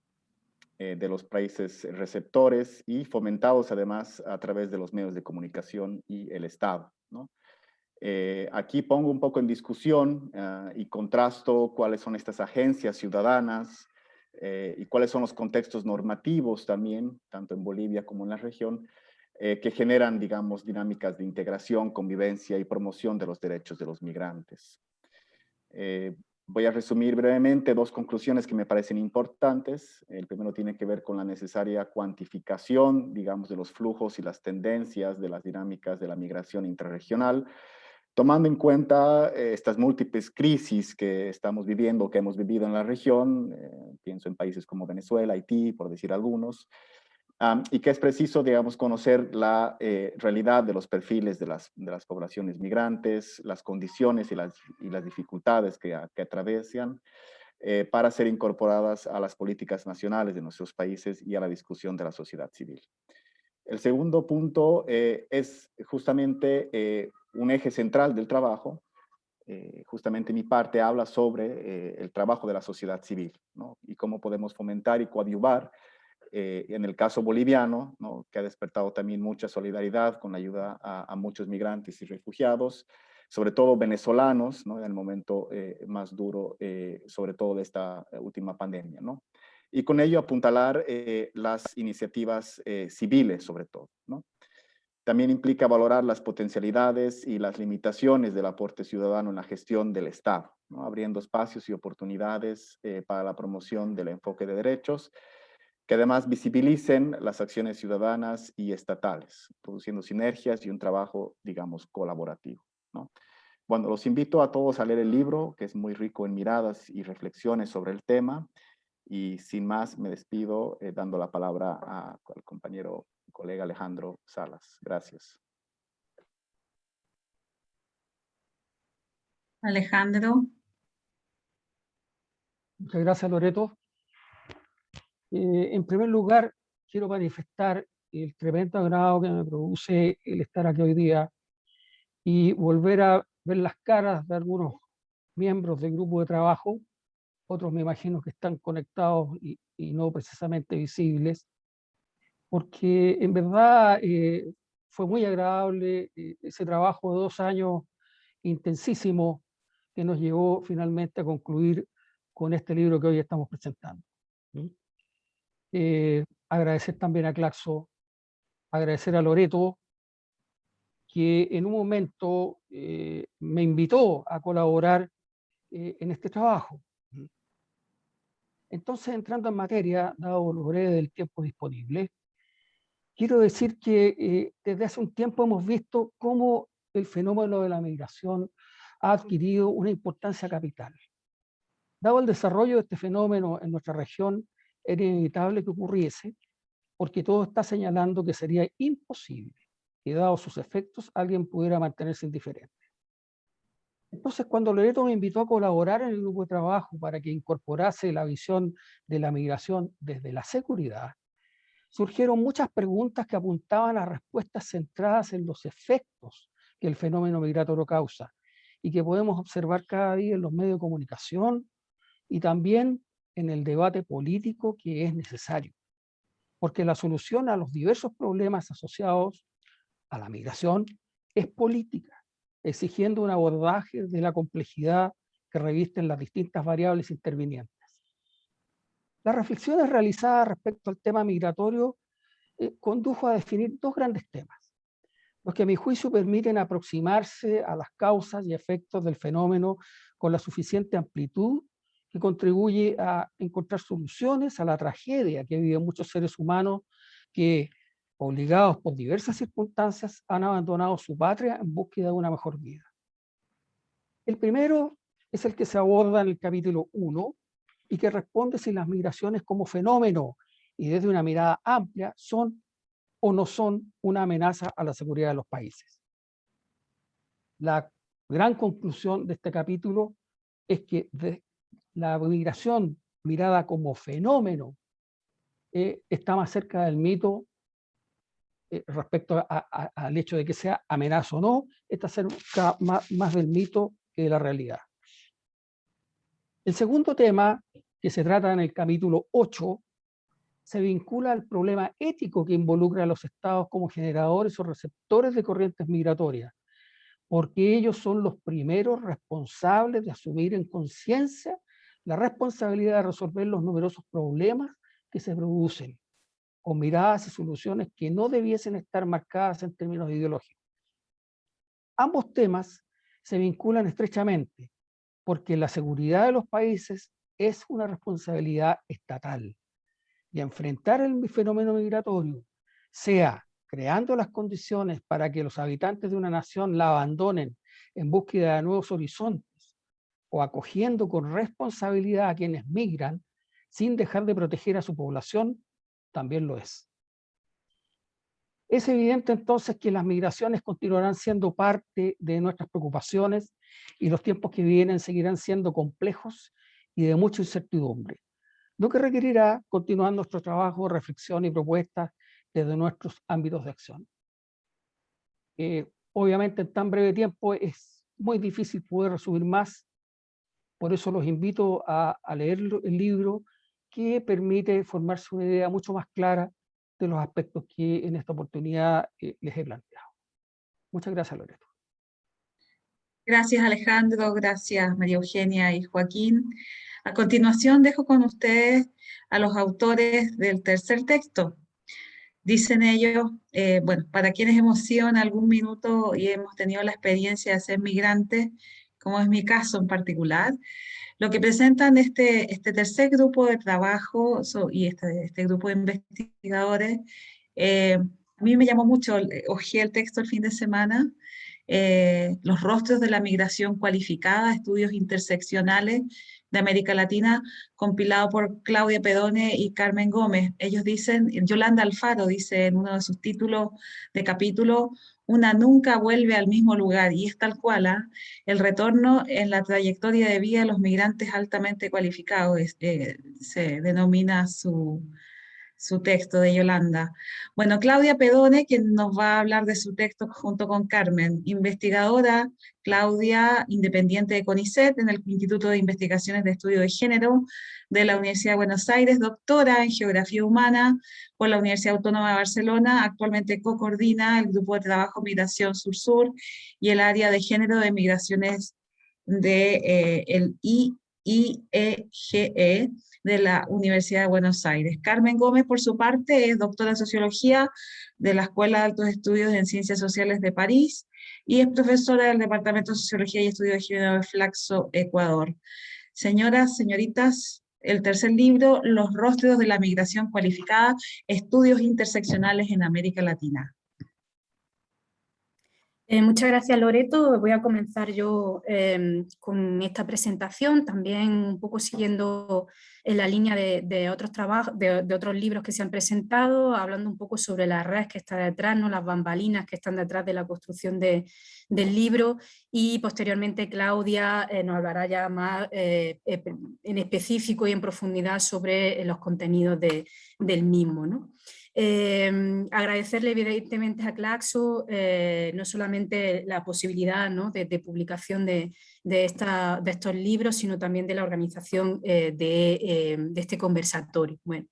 eh, de los países receptores y fomentados además a través de los medios de comunicación y el Estado. Eh, aquí pongo un poco en discusión ah, y contrasto cuáles son estas agencias ciudadanas eh, y cuáles son los contextos normativos también, tanto en Bolivia como en la región, que generan, digamos, dinámicas de integración, convivencia y promoción de los derechos de los migrantes. Voy a resumir brevemente dos conclusiones que me parecen importantes. El primero tiene que ver con la necesaria cuantificación, digamos, de los flujos y las tendencias de las dinámicas de la migración intrarregional, tomando en cuenta eh, estas múltiples crisis que estamos viviendo, que hemos vivido en la región, eh, pienso en países como Venezuela, Haití, por decir algunos, y que es preciso, digamos, conocer la eh, realidad de los perfiles de las, de las poblaciones migrantes, las condiciones y las, y las dificultades que, que atraviesan eh, para ser incorporadas a las políticas nacionales de nuestros países y a la discusión de la sociedad civil. El segundo punto eh, es justamente un eje central del trabajo, justamente mi parte habla sobre el trabajo de la sociedad civil ¿no? y cómo podemos fomentar y coadyuvar eh, en el caso boliviano, ¿no? que ha despertado también mucha solidaridad con la ayuda a, muchos migrantes y refugiados, sobre todo venezolanos, ¿no? en el momento eh, más duro, eh, sobre todo de esta última pandemia. ¿no? Y con ello apuntalar las iniciativas civiles, sobre todo. ¿no? También implica valorar las potencialidades y las limitaciones del aporte ciudadano en la gestión del Estado, abriendo espacios y oportunidades para la promoción del enfoque de derechos, que además visibilicen las acciones ciudadanas y estatales, produciendo sinergias y un trabajo, digamos, colaborativo. ¿no? Bueno, los invito a todos a leer el libro, que es muy rico en miradas y reflexiones sobre el tema, y sin más me despido eh, dando la palabra al compañero colega Alejandro Salas. Gracias. Alejandro. Muchas gracias, Loreto. Eh, en primer lugar, quiero manifestar el tremendo agrado que me produce el estar aquí hoy día y volver a ver las caras de algunos miembros del grupo de trabajo, otros me imagino que están conectados y, no precisamente visibles, porque en verdad eh, fue muy agradable eh, ese trabajo de dos años intensísimo que nos llevó finalmente a concluir con este libro que hoy estamos presentando. Eh, agradecer también a Claxo, agradecer a Loreto, que en un momento eh, me invitó a colaborar eh, en este trabajo. Entonces, entrando en materia, dado lo breve del tiempo disponible, quiero decir que desde hace un tiempo hemos visto cómo el fenómeno de la migración ha adquirido una importancia capital. Dado el desarrollo de este fenómeno en nuestra región, era inevitable que ocurriese, porque todo está señalando que sería imposible que, dado sus efectos, alguien pudiera mantenerse indiferente. Entonces, cuando Loreto me invitó a colaborar en el grupo de trabajo para que incorporase la visión de la migración desde la seguridad, surgieron muchas preguntas que apuntaban a respuestas centradas en los efectos que el fenómeno migratorio causa y que podemos observar cada día en los medios de comunicación y también en el debate político que es necesario, porque la solución a los diversos problemas asociados a la migración es política, exigiendo un abordaje de la complejidad que revisten las distintas variables intervinientes. Las reflexiones realizadas respecto al tema migratorio eh, condujo a definir dos grandes temas, los que a mi juicio permiten aproximarse a las causas y efectos del fenómeno con la suficiente amplitud que contribuye a encontrar soluciones a la tragedia que viven muchos seres humanos que, obligados por diversas circunstancias, han abandonado su patria en búsqueda de una mejor vida. El primero es el que se aborda en el capítulo 1 y que responde si las migraciones como fenómeno y desde una mirada amplia son o no son una amenaza a la seguridad de los países. La gran conclusión de este capítulo es que la migración mirada como fenómeno eh, está más cerca del mito eh, respecto al hecho de que sea amenaza o no, está cerca más, más del mito que de la realidad. El segundo tema, que se trata en el capítulo 8, se vincula al problema ético que involucra a los estados como generadores o receptores de corrientes migratorias, porque ellos son los primeros responsables de asumir en conciencia la responsabilidad de resolver los numerosos problemas que se producen, con miradas y soluciones que no debiesen estar marcadas en términos ideológicos. Ambos temas se vinculan estrechamente, porque la seguridad de los países es una responsabilidad estatal, y enfrentar el fenómeno migratorio, sea creando las condiciones para que los habitantes de una nación la abandonen en búsqueda de nuevos horizontes, o acogiendo con responsabilidad a quienes migran sin dejar de proteger a su población, también lo es. Es evidente entonces que las migraciones continuarán siendo parte de nuestras preocupaciones y los tiempos que vienen seguirán siendo complejos y de mucha incertidumbre, lo que requerirá continuar nuestro trabajo, reflexión y propuestas desde nuestros ámbitos de acción. Eh, obviamente en tan breve tiempo es muy difícil poder resumir más por eso los invito a, leer el libro que permite formarse una idea mucho más clara de los aspectos que en esta oportunidad eh, les he planteado. Muchas gracias, Loreto. Gracias, Alejandro. Gracias, María Eugenia y Joaquín. A continuación, dejo con ustedes a los autores del tercer texto. Dicen ellos, eh, bueno, para quienes hemos sido en algún minuto y hemos tenido la experiencia de ser migrantes, como es mi caso en particular, lo que presentan este, este tercer grupo de trabajo y este, este, grupo de investigadores, eh, a mí me llamó mucho, ojeé el texto el fin de semana, eh, los rostros de la migración cualificada, estudios interseccionales de América Latina, compilado por Claudia Pedone y Carmen Gómez. Ellos dicen, Yolanda Alfaro dice en uno de sus títulos de capítulo, una nunca vuelve al mismo lugar, y es tal cual, ¿ah? el retorno en la trayectoria de vida de los migrantes altamente cualificados, eh, se denomina su, su texto de Yolanda. Bueno, Claudia Pedone, quien nos va a hablar de su texto junto con Carmen, investigadora, Claudia, independiente de CONICET, en el Instituto de Investigaciones de Estudio de Género de la Universidad de Buenos Aires, doctora en Geografía Humana por la Universidad Autónoma de Barcelona, actualmente co-coordina el Grupo de Trabajo Migración Sur-Sur y el área de Género de Migraciones de eh, el IIEGE, de la Universidad de Buenos Aires. Carmen Gómez, por su parte, es doctora en Sociología de la Escuela de Altos Estudios en Ciencias Sociales de París y es profesora del Departamento de Sociología y Estudios de Género de Flaxo, Ecuador. Señoras, señoritas, el tercer libro, Los rostros de la migración cualificada, estudios interseccionales en América Latina. Eh, muchas gracias Loreto. Voy a comenzar yo em, con esta presentación, también un poco siguiendo en la línea de, otros trabajos, de, otros libros que se han presentado, hablando un poco sobre la red que está detrás, ¿no? las bambalinas que están detrás de la construcción del libro y posteriormente Claudia eh, nos hablará ya más eh, en específico y en profundidad sobre los contenidos del mismo. ¿no? Em, agradecerle evidentemente a Claxo eh, no solamente la posibilidad de, publicación de, estos libros, sino también de la organización eh, em, de, este conversatorio. Bueno,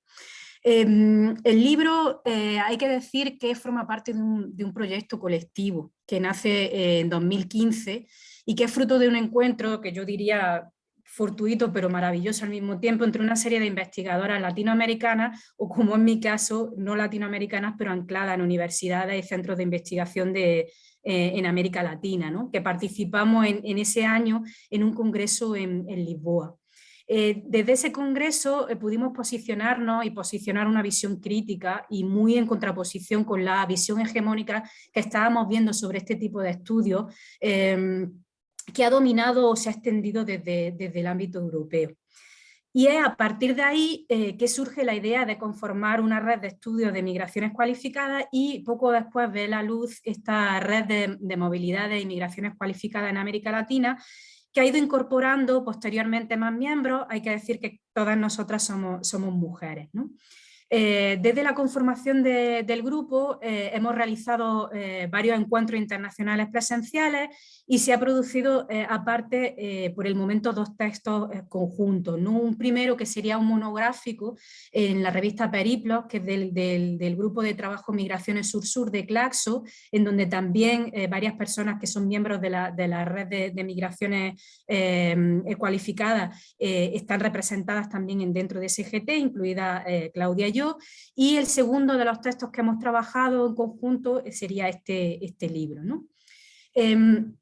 em, el libro eh, hay que decir que forma parte de un, de un proyecto colectivo que nace en 2015 y que es fruto de un encuentro que yo diría fortuito pero maravilloso al mismo tiempo entre una serie de investigadoras latinoamericanas o como en mi caso no latinoamericanas pero ancladas en universidades y centros de investigación de, eh, en América Latina, ¿no? que participamos en, ese año en un congreso en, Lisboa. Eh, desde ese congreso eh, pudimos posicionarnos y posicionar una visión crítica y muy en contraposición con la visión hegemónica que estábamos viendo sobre este tipo de estudios que ha dominado o se ha extendido desde, desde el ámbito europeo. Y es a partir de ahí eh, que surge la idea de conformar una red de estudios de migraciones cualificadas y poco después ve la luz esta red de, de movilidad de inmigraciones cualificadas en América Latina que ha ido incorporando posteriormente más miembros, hay que decir que todas nosotras somos, somos mujeres. ¿no? Eh, desde la conformación del grupo eh, hemos realizado varios encuentros internacionales presenciales y se ha producido aparte por el momento dos textos conjuntos. ¿no? Un primero que sería un monográfico en la revista Periplos, que es del, grupo de trabajo Migraciones Sur-Sur de Claxo, en donde también varias personas que son miembros de la, red de, migraciones cualificadas están representadas también en, dentro de SGT, incluida Claudia y el segundo de los textos que hemos trabajado en conjunto sería este, este libro. ¿no? Em,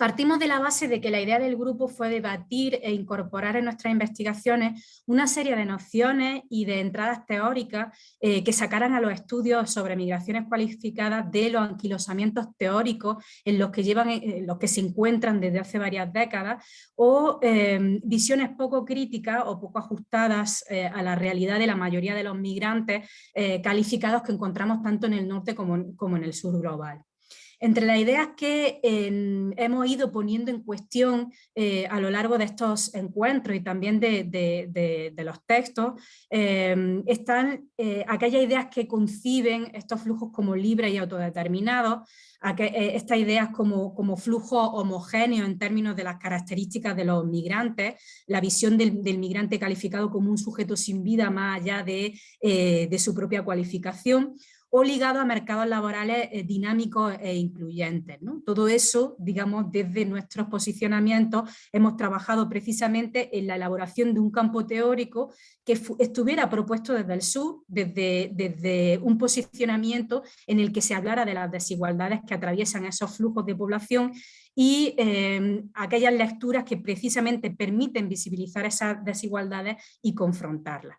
Partimos de la base de que la idea del grupo fue debatir e incorporar en nuestras investigaciones una serie de nociones y de entradas teóricas eh, que sacaran a los estudios sobre migraciones cualificadas de los anquilosamientos teóricos en los que, llevan, en los que se encuentran desde hace varias décadas o em, visiones poco críticas o poco ajustadas eh, a la realidad de la mayoría de los migrantes eh, calificados que encontramos tanto en el norte como en el sur global. Entre las ideas que hemos ido poniendo en cuestión eh, a lo largo de estos encuentros y también de, los textos, em, están eh, aquellas ideas que conciben estos flujos como libres y autodeterminados, eh, estas ideas como, como flujo homogéneo en términos de las características de los migrantes, la visión del, migrante calificado como un sujeto sin vida más allá de su propia cualificación, o ligado a mercados laborales eh, dinámicos e incluyentes. Todo eso, digamos, desde nuestros posicionamientos hemos trabajado precisamente en la elaboración de un campo teórico que estuviera propuesto desde el sur, desde, un posicionamiento en el que se hablara de las desigualdades que atraviesan esos flujos de población y em, aquellas lecturas que precisamente permiten visibilizar esas desigualdades y confrontarlas.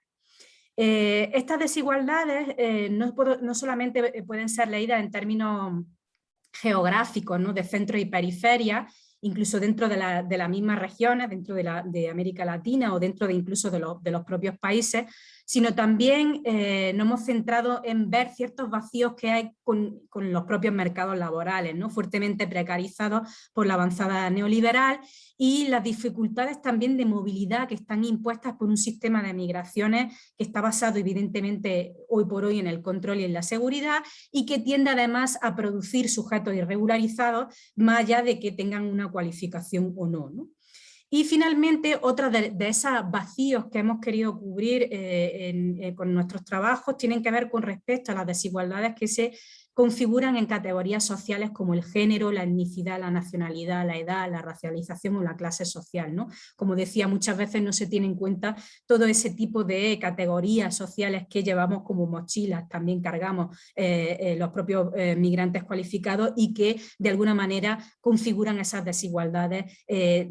Eh, estas desigualdades eh, no, solamente eh, pueden ser leídas en términos geográficos, ¿no? de centro y periferia, incluso dentro de, las mismas regiones, dentro de, América Latina o dentro de incluso de, de los propios países, sino también eh, nos hemos centrado en ver ciertos vacíos que hay con, los propios mercados laborales, ¿no? fuertemente precarizados por la avanzada neoliberal y las dificultades también de movilidad que están impuestas por un sistema de migraciones que está basado evidentemente hoy por hoy en el control y en la seguridad y que tiende además a producir sujetos irregularizados más allá de que tengan una cualificación o. ¿no? Y finalmente, otra de, esos vacíos que hemos querido cubrir eh, eh, con nuestros trabajos tienen que ver con respecto a las desigualdades que se configuran en categorías sociales como el género, la etnicidad, la nacionalidad, la edad, la racialización o la clase social. ¿no? Como decía, muchas veces no se tiene en cuenta todo ese tipo de categorías sociales que llevamos como mochilas, también cargamos eh, eh, los propios eh, migrantes cualificados y que de alguna manera configuran esas desigualdades,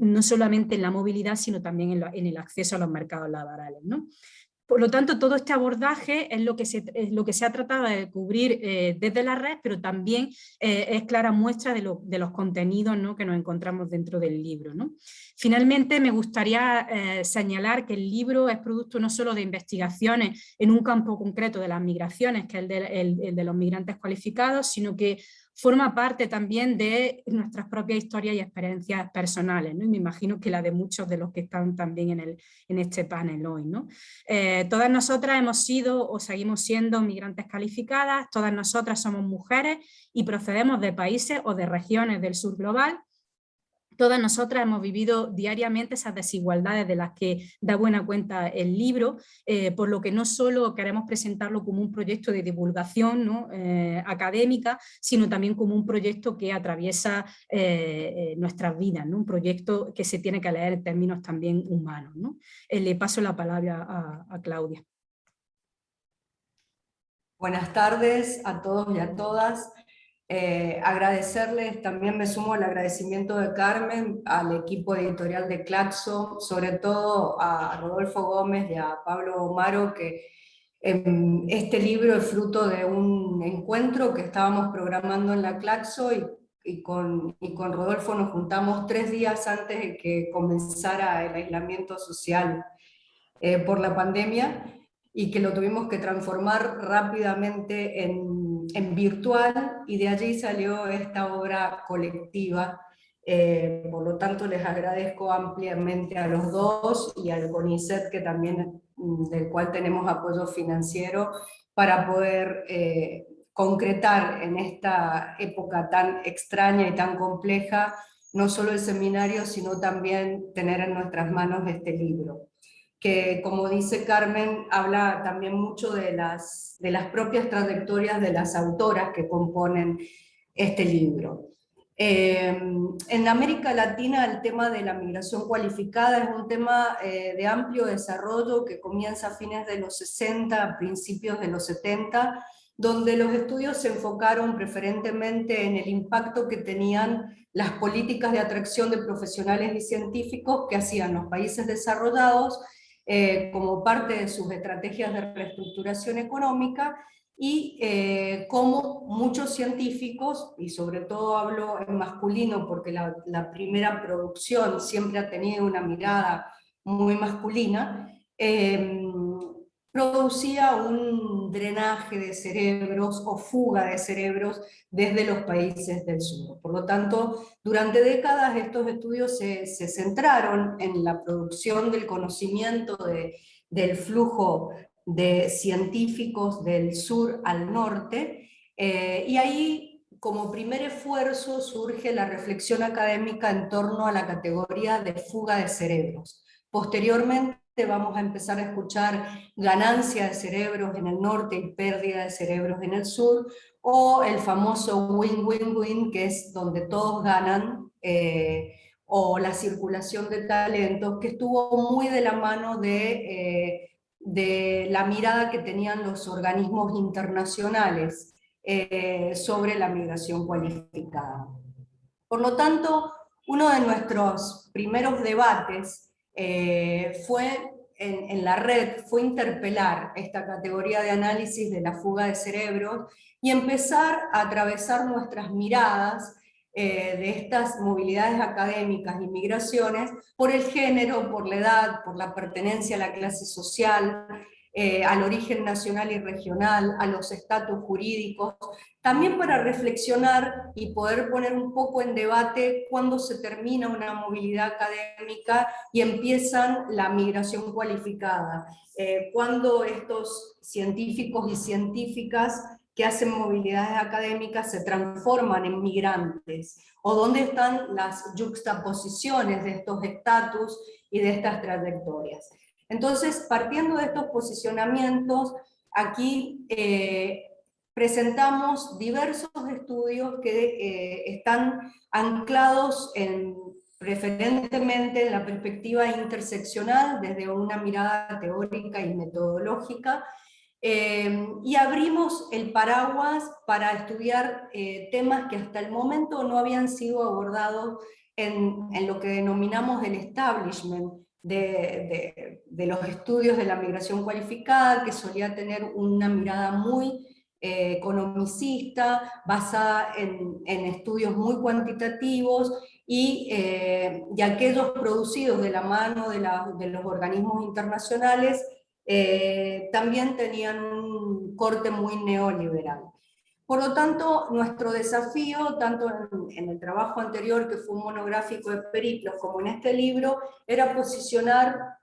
no solamente en la movilidad, sino también en, en el acceso a los mercados laborales. ¿no? Por lo tanto, todo este abordaje es lo que se, es lo que se ha tratado de cubrir eh, desde la red, pero también eh, es clara muestra de, los contenidos que nos encontramos dentro del libro. Finalmente, me gustaría eh, señalar que el libro es producto no solo de investigaciones en un campo concreto de las migraciones, que es el de los migrantes cualificados, sino que forma parte también de nuestras propias historias y experiencias personales, ¿no? y me imagino que la de muchos de los que están también en, el, en este panel hoy. ¿no? Eh, todas nosotras hemos sido o seguimos siendo migrantes calificadas, todas nosotras somos mujeres y procedemos de países o de regiones del sur global, Todas nosotras hemos vivido diariamente esas desigualdades de las que da buena cuenta el libro, eh, por lo que no solo queremos presentarlo como un proyecto de divulgación eh, académica, sino también como un proyecto que atraviesa eh, nuestras vidas, un proyecto que se tiene que leer en términos también humanos. le paso la palabra a Claudia. Buenas tardes a todos y a todas. Eh, agradecerles, también me sumo al agradecimiento de Carmen, al equipo editorial de Claxo, sobre todo a Rodolfo Gómez y a Pablo Omaro, que em, este libro es fruto de un encuentro que estábamos programando en la Claxo y, con, y con Rodolfo nos juntamos tres días antes de que comenzara el aislamiento social eh, por la pandemia y que lo tuvimos que transformar rápidamente en en virtual y de allí salió esta obra colectiva. Eh, por lo tanto, les agradezco ampliamente a los dos y al CONICET, que también, mm, del cual tenemos apoyo financiero, para poder eh, concretar en esta época tan extraña y tan compleja, no solo el seminario, sino también tener en nuestras manos este libro que como dice Carmen, habla también mucho de las, de las propias trayectorias de las autoras que componen este libro. Eh, en América Latina el tema de la migración cualificada es un tema eh, de amplio desarrollo que comienza a fines de los 60, principios de los 70, donde los estudios se enfocaron preferentemente en el impacto que tenían las políticas de atracción de profesionales y científicos que hacían los países desarrollados eh, como parte de sus estrategias de reestructuración económica y eh, como muchos científicos, y sobre todo hablo en masculino porque la, primera producción siempre ha tenido una mirada muy masculina, em, producía un drenaje de cerebros o fuga de cerebros desde los países del sur. Por lo tanto, durante décadas estos estudios se, centraron en la producción del conocimiento del flujo de científicos del sur al norte, eh, y ahí como primer esfuerzo surge la reflexión académica en torno a la categoría de fuga de cerebros. Posteriormente vamos a empezar a escuchar ganancia de cerebros en el norte y pérdida de cerebros en el sur, o el famoso win-win-win, que es donde todos ganan, eh, o la circulación de talentos, que estuvo muy de la mano de, eh, de la mirada que tenían los organismos internacionales eh, sobre la migración cualificada. Por lo tanto, uno de nuestros primeros debates eh, fue en, la red, fue interpelar esta categoría de análisis de la fuga de cerebros y empezar a atravesar nuestras miradas eh, de estas movilidades académicas y migraciones por el género, por la edad, por la pertenencia a la clase social, eh, al origen nacional y regional, a los estatus jurídicos, también para reflexionar y poder poner un poco en debate cuándo se termina una movilidad académica y empiezan la migración cualificada, eh, cuando estos científicos y científicas que hacen movilidades académicas se transforman en migrantes, o dónde están las juxtaposiciones de estos estatus y de estas trayectorias. Entonces, partiendo de estos posicionamientos, aquí eh, presentamos diversos estudios que eh, están anclados en, preferentemente en la perspectiva interseccional, desde una mirada teórica y metodológica, eh, y abrimos el paraguas para estudiar temas que hasta el momento no habían sido abordados en, en lo que denominamos el establishment, de, los estudios de la migración cualificada, que solía tener una mirada muy eh, economicista, basada en, estudios muy cuantitativos, y, eh, aquellos producidos de la mano de, los organismos internacionales eh, también tenían un corte muy neoliberal. Por lo tanto, nuestro desafío, tanto en, el trabajo anterior, que fue un monográfico de periplos, como en este libro, era posicionar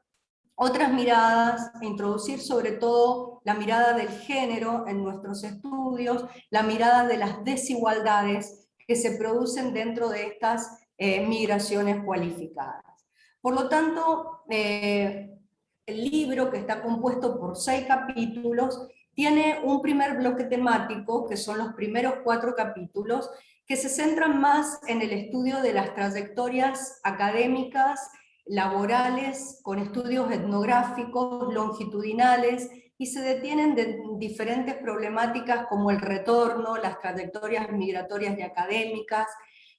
otras miradas, introducir sobre todo la mirada del género en nuestros estudios, la mirada de las desigualdades que se producen dentro de estas eh, migraciones cualificadas. Por lo tanto, eh, el libro, que está compuesto por seis capítulos, tiene un primer bloque temático, que son los primeros cuatro capítulos, que se centran más en el estudio de las trayectorias académicas, laborales, con estudios etnográficos, longitudinales, y se detienen de diferentes problemáticas como el retorno, las trayectorias migratorias y académicas,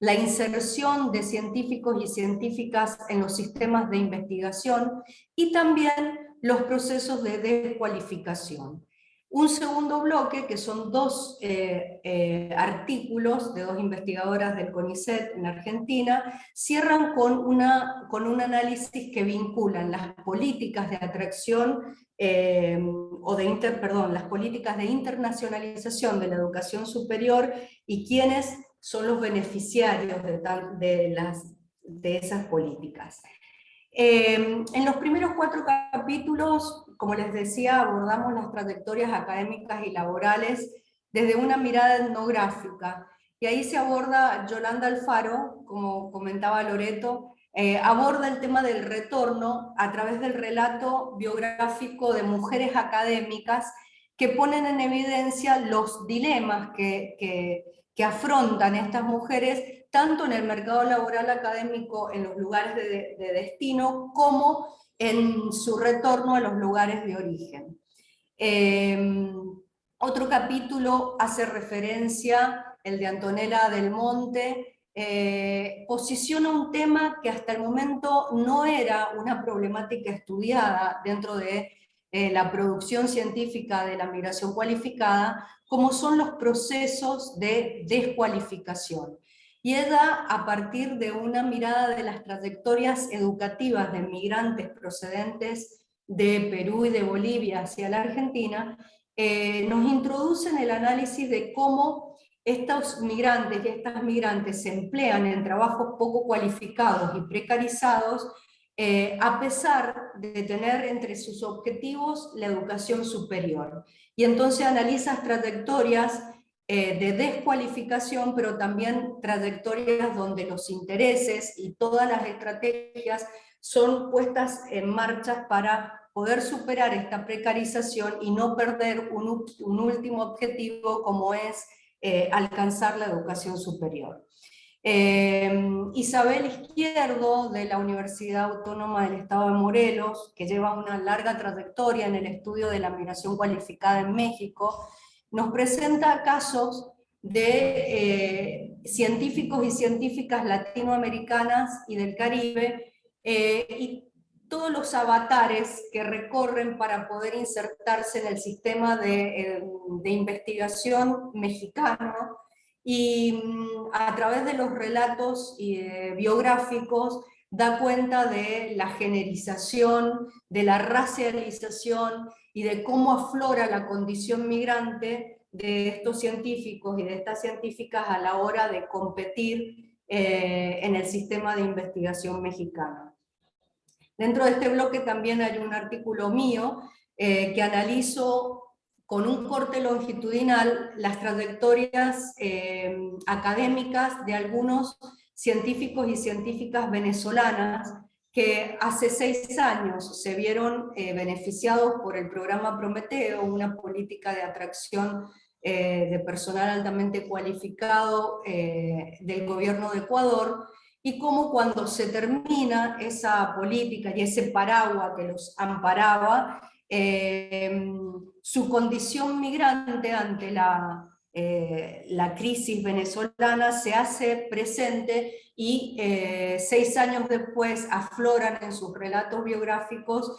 la inserción de científicos y científicas en los sistemas de investigación, y también los procesos de descualificación. Un segundo bloque, que son dos eh, eh, artículos de dos investigadoras del CONICET en Argentina, cierran con, una, con un análisis que vinculan las políticas de atracción, eh, o de inter, perdón, las políticas de internacionalización de la educación superior y quiénes son los beneficiarios de, de, las, de esas políticas. En los primeros cuatro capítulos como les decía, abordamos las trayectorias académicas y laborales desde una mirada etnográfica. Y ahí se aborda Yolanda Alfaro, como comentaba Loreto, eh, aborda el tema del retorno a través del relato biográfico de mujeres académicas que ponen en evidencia los dilemas que, afrontan estas mujeres, tanto en el mercado laboral académico, en los lugares de, de destino, como en su retorno a los lugares de origen. Em, otro capítulo hace referencia, el de Antonella del Monte, eh, posiciona un tema que hasta el momento no era una problemática estudiada dentro de eh, la producción científica de la migración cualificada, como son los procesos de descualificación ella, a partir de una mirada de las trayectorias educativas de migrantes procedentes de Perú y de Bolivia hacia la Argentina, eh, nos introducen el análisis de cómo estos migrantes y estas migrantes se emplean en trabajos poco cualificados y precarizados, eh, a pesar de tener entre sus objetivos la educación superior. Y entonces analiza trayectorias eh, de descualificación, pero también trayectorias donde los intereses y todas las estrategias son puestas en marcha para poder superar esta precarización y no perder un, último objetivo como es eh, alcanzar la educación superior. Eh, Isabel Izquierdo, de la Universidad Autónoma del Estado de Morelos, que lleva una larga trayectoria en el estudio de la migración cualificada en México, nos presenta casos de eh, científicos y científicas latinoamericanas y del Caribe, y todos los avatares que recorren para poder insertarse en el sistema de, eh, investigación mexicano y mm, a través de los relatos eh, biográficos da cuenta de la generización, de la racialización y de cómo aflora la condición migrante de estos científicos y de estas científicas a la hora de competir eh, en el sistema de investigación mexicano. Dentro de este bloque también hay un artículo mío eh, que analizo con un corte longitudinal las trayectorias eh, académicas de algunos científicos y científicas venezolanas que hace seis años se vieron eh, beneficiados por el programa Prometeo, una política de atracción de personal altamente cualificado del gobierno de Ecuador, y cómo cuando se termina esa política y ese paraguas que los amparaba, eh, su condición migrante ante la, eh, la crisis venezolana se hace presente y eh, seis años después afloran en sus relatos biográficos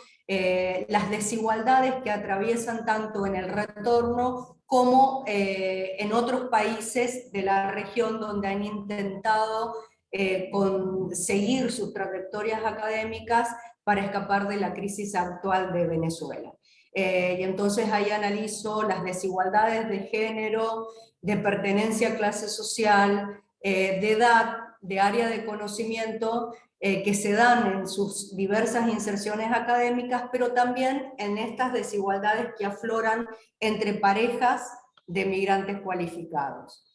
las desigualdades que atraviesan tanto en el retorno como en otros países de la región donde han intentado eh, conseguir sus trayectorias académicas para escapar de la crisis actual de Venezuela. Eh, y entonces ahí analizo las desigualdades de género, de pertenencia a clase social, eh, de edad, de área de conocimiento, que se dan en sus diversas inserciones académicas, pero también en estas desigualdades que afloran entre parejas de migrantes cualificados.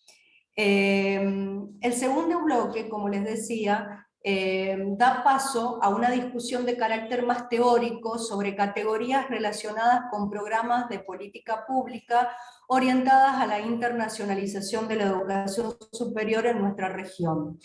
El segundo bloque, como les decía, em, da paso a una discusión de carácter más teórico sobre categorías relacionadas con programas de política pública orientadas a la internacionalización de la educación superior en nuestra región.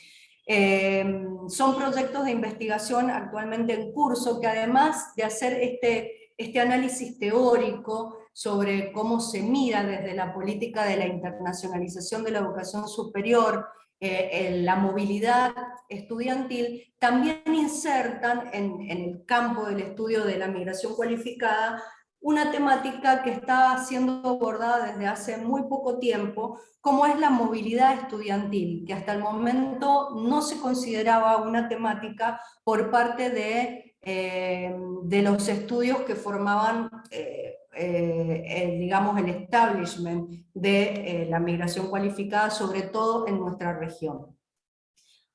Em, son proyectos de investigación actualmente en curso que además de hacer este, este análisis teórico sobre cómo se mira desde la política de la internacionalización de la educación superior, eh, la movilidad estudiantil, también insertan en, el campo del estudio de la migración cualificada una temática que está siendo abordada desde hace muy poco tiempo, como es la movilidad estudiantil, que hasta el momento no se consideraba una temática por parte de, eh, de los estudios que formaban eh, eh, digamos, el establishment de eh, la migración cualificada, sobre todo en nuestra región.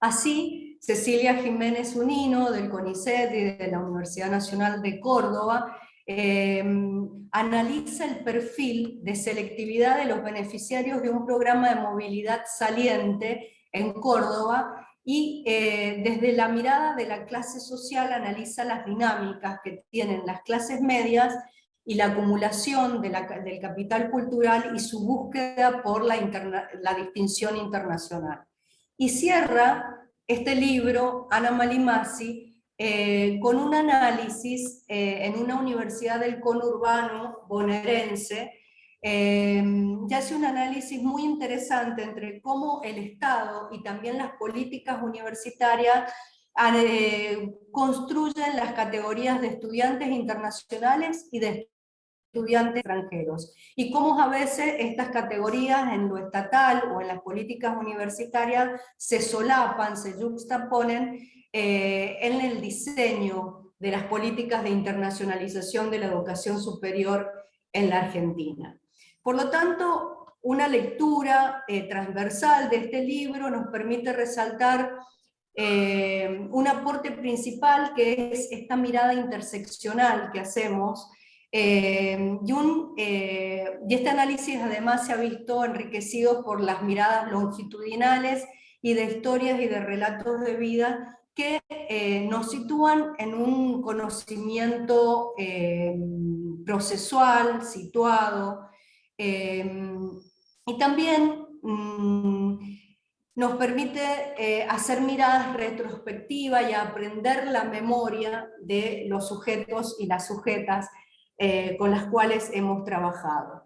Así, Cecilia Jiménez Unino, del CONICET y de la Universidad Nacional de Córdoba, em, analiza el perfil de selectividad de los beneficiarios de un programa de movilidad saliente en Córdoba y eh, desde la mirada de la clase social analiza las dinámicas que tienen las clases medias y la acumulación de del capital cultural y su búsqueda por la, la distinción internacional. Y cierra este libro, Ana Malimasi, eh, con un análisis eh, en una universidad del conurbano bonaerense, eh, ya hace un análisis muy interesante entre cómo el Estado y también las políticas universitarias construyen las categorías de estudiantes internacionales y de estudiantes extranjeros, y cómo a veces estas categorías en lo estatal o en las políticas universitarias se solapan, se juxtaponen eh, en el diseño de las políticas de internacionalización de la educación superior en la Argentina. Por lo tanto, una lectura eh, transversal de este libro nos permite resaltar eh, un aporte principal que es esta mirada interseccional que hacemos eh, y, y, este análisis además se ha visto enriquecido por las miradas longitudinales y de historias y de relatos de vida que eh, nos sitúan en un conocimiento eh, procesual, situado, eh, y también mm, nos permite hacer miradas retrospectivas y aprender la memoria de los sujetos y las sujetas con las cuales hemos trabajado.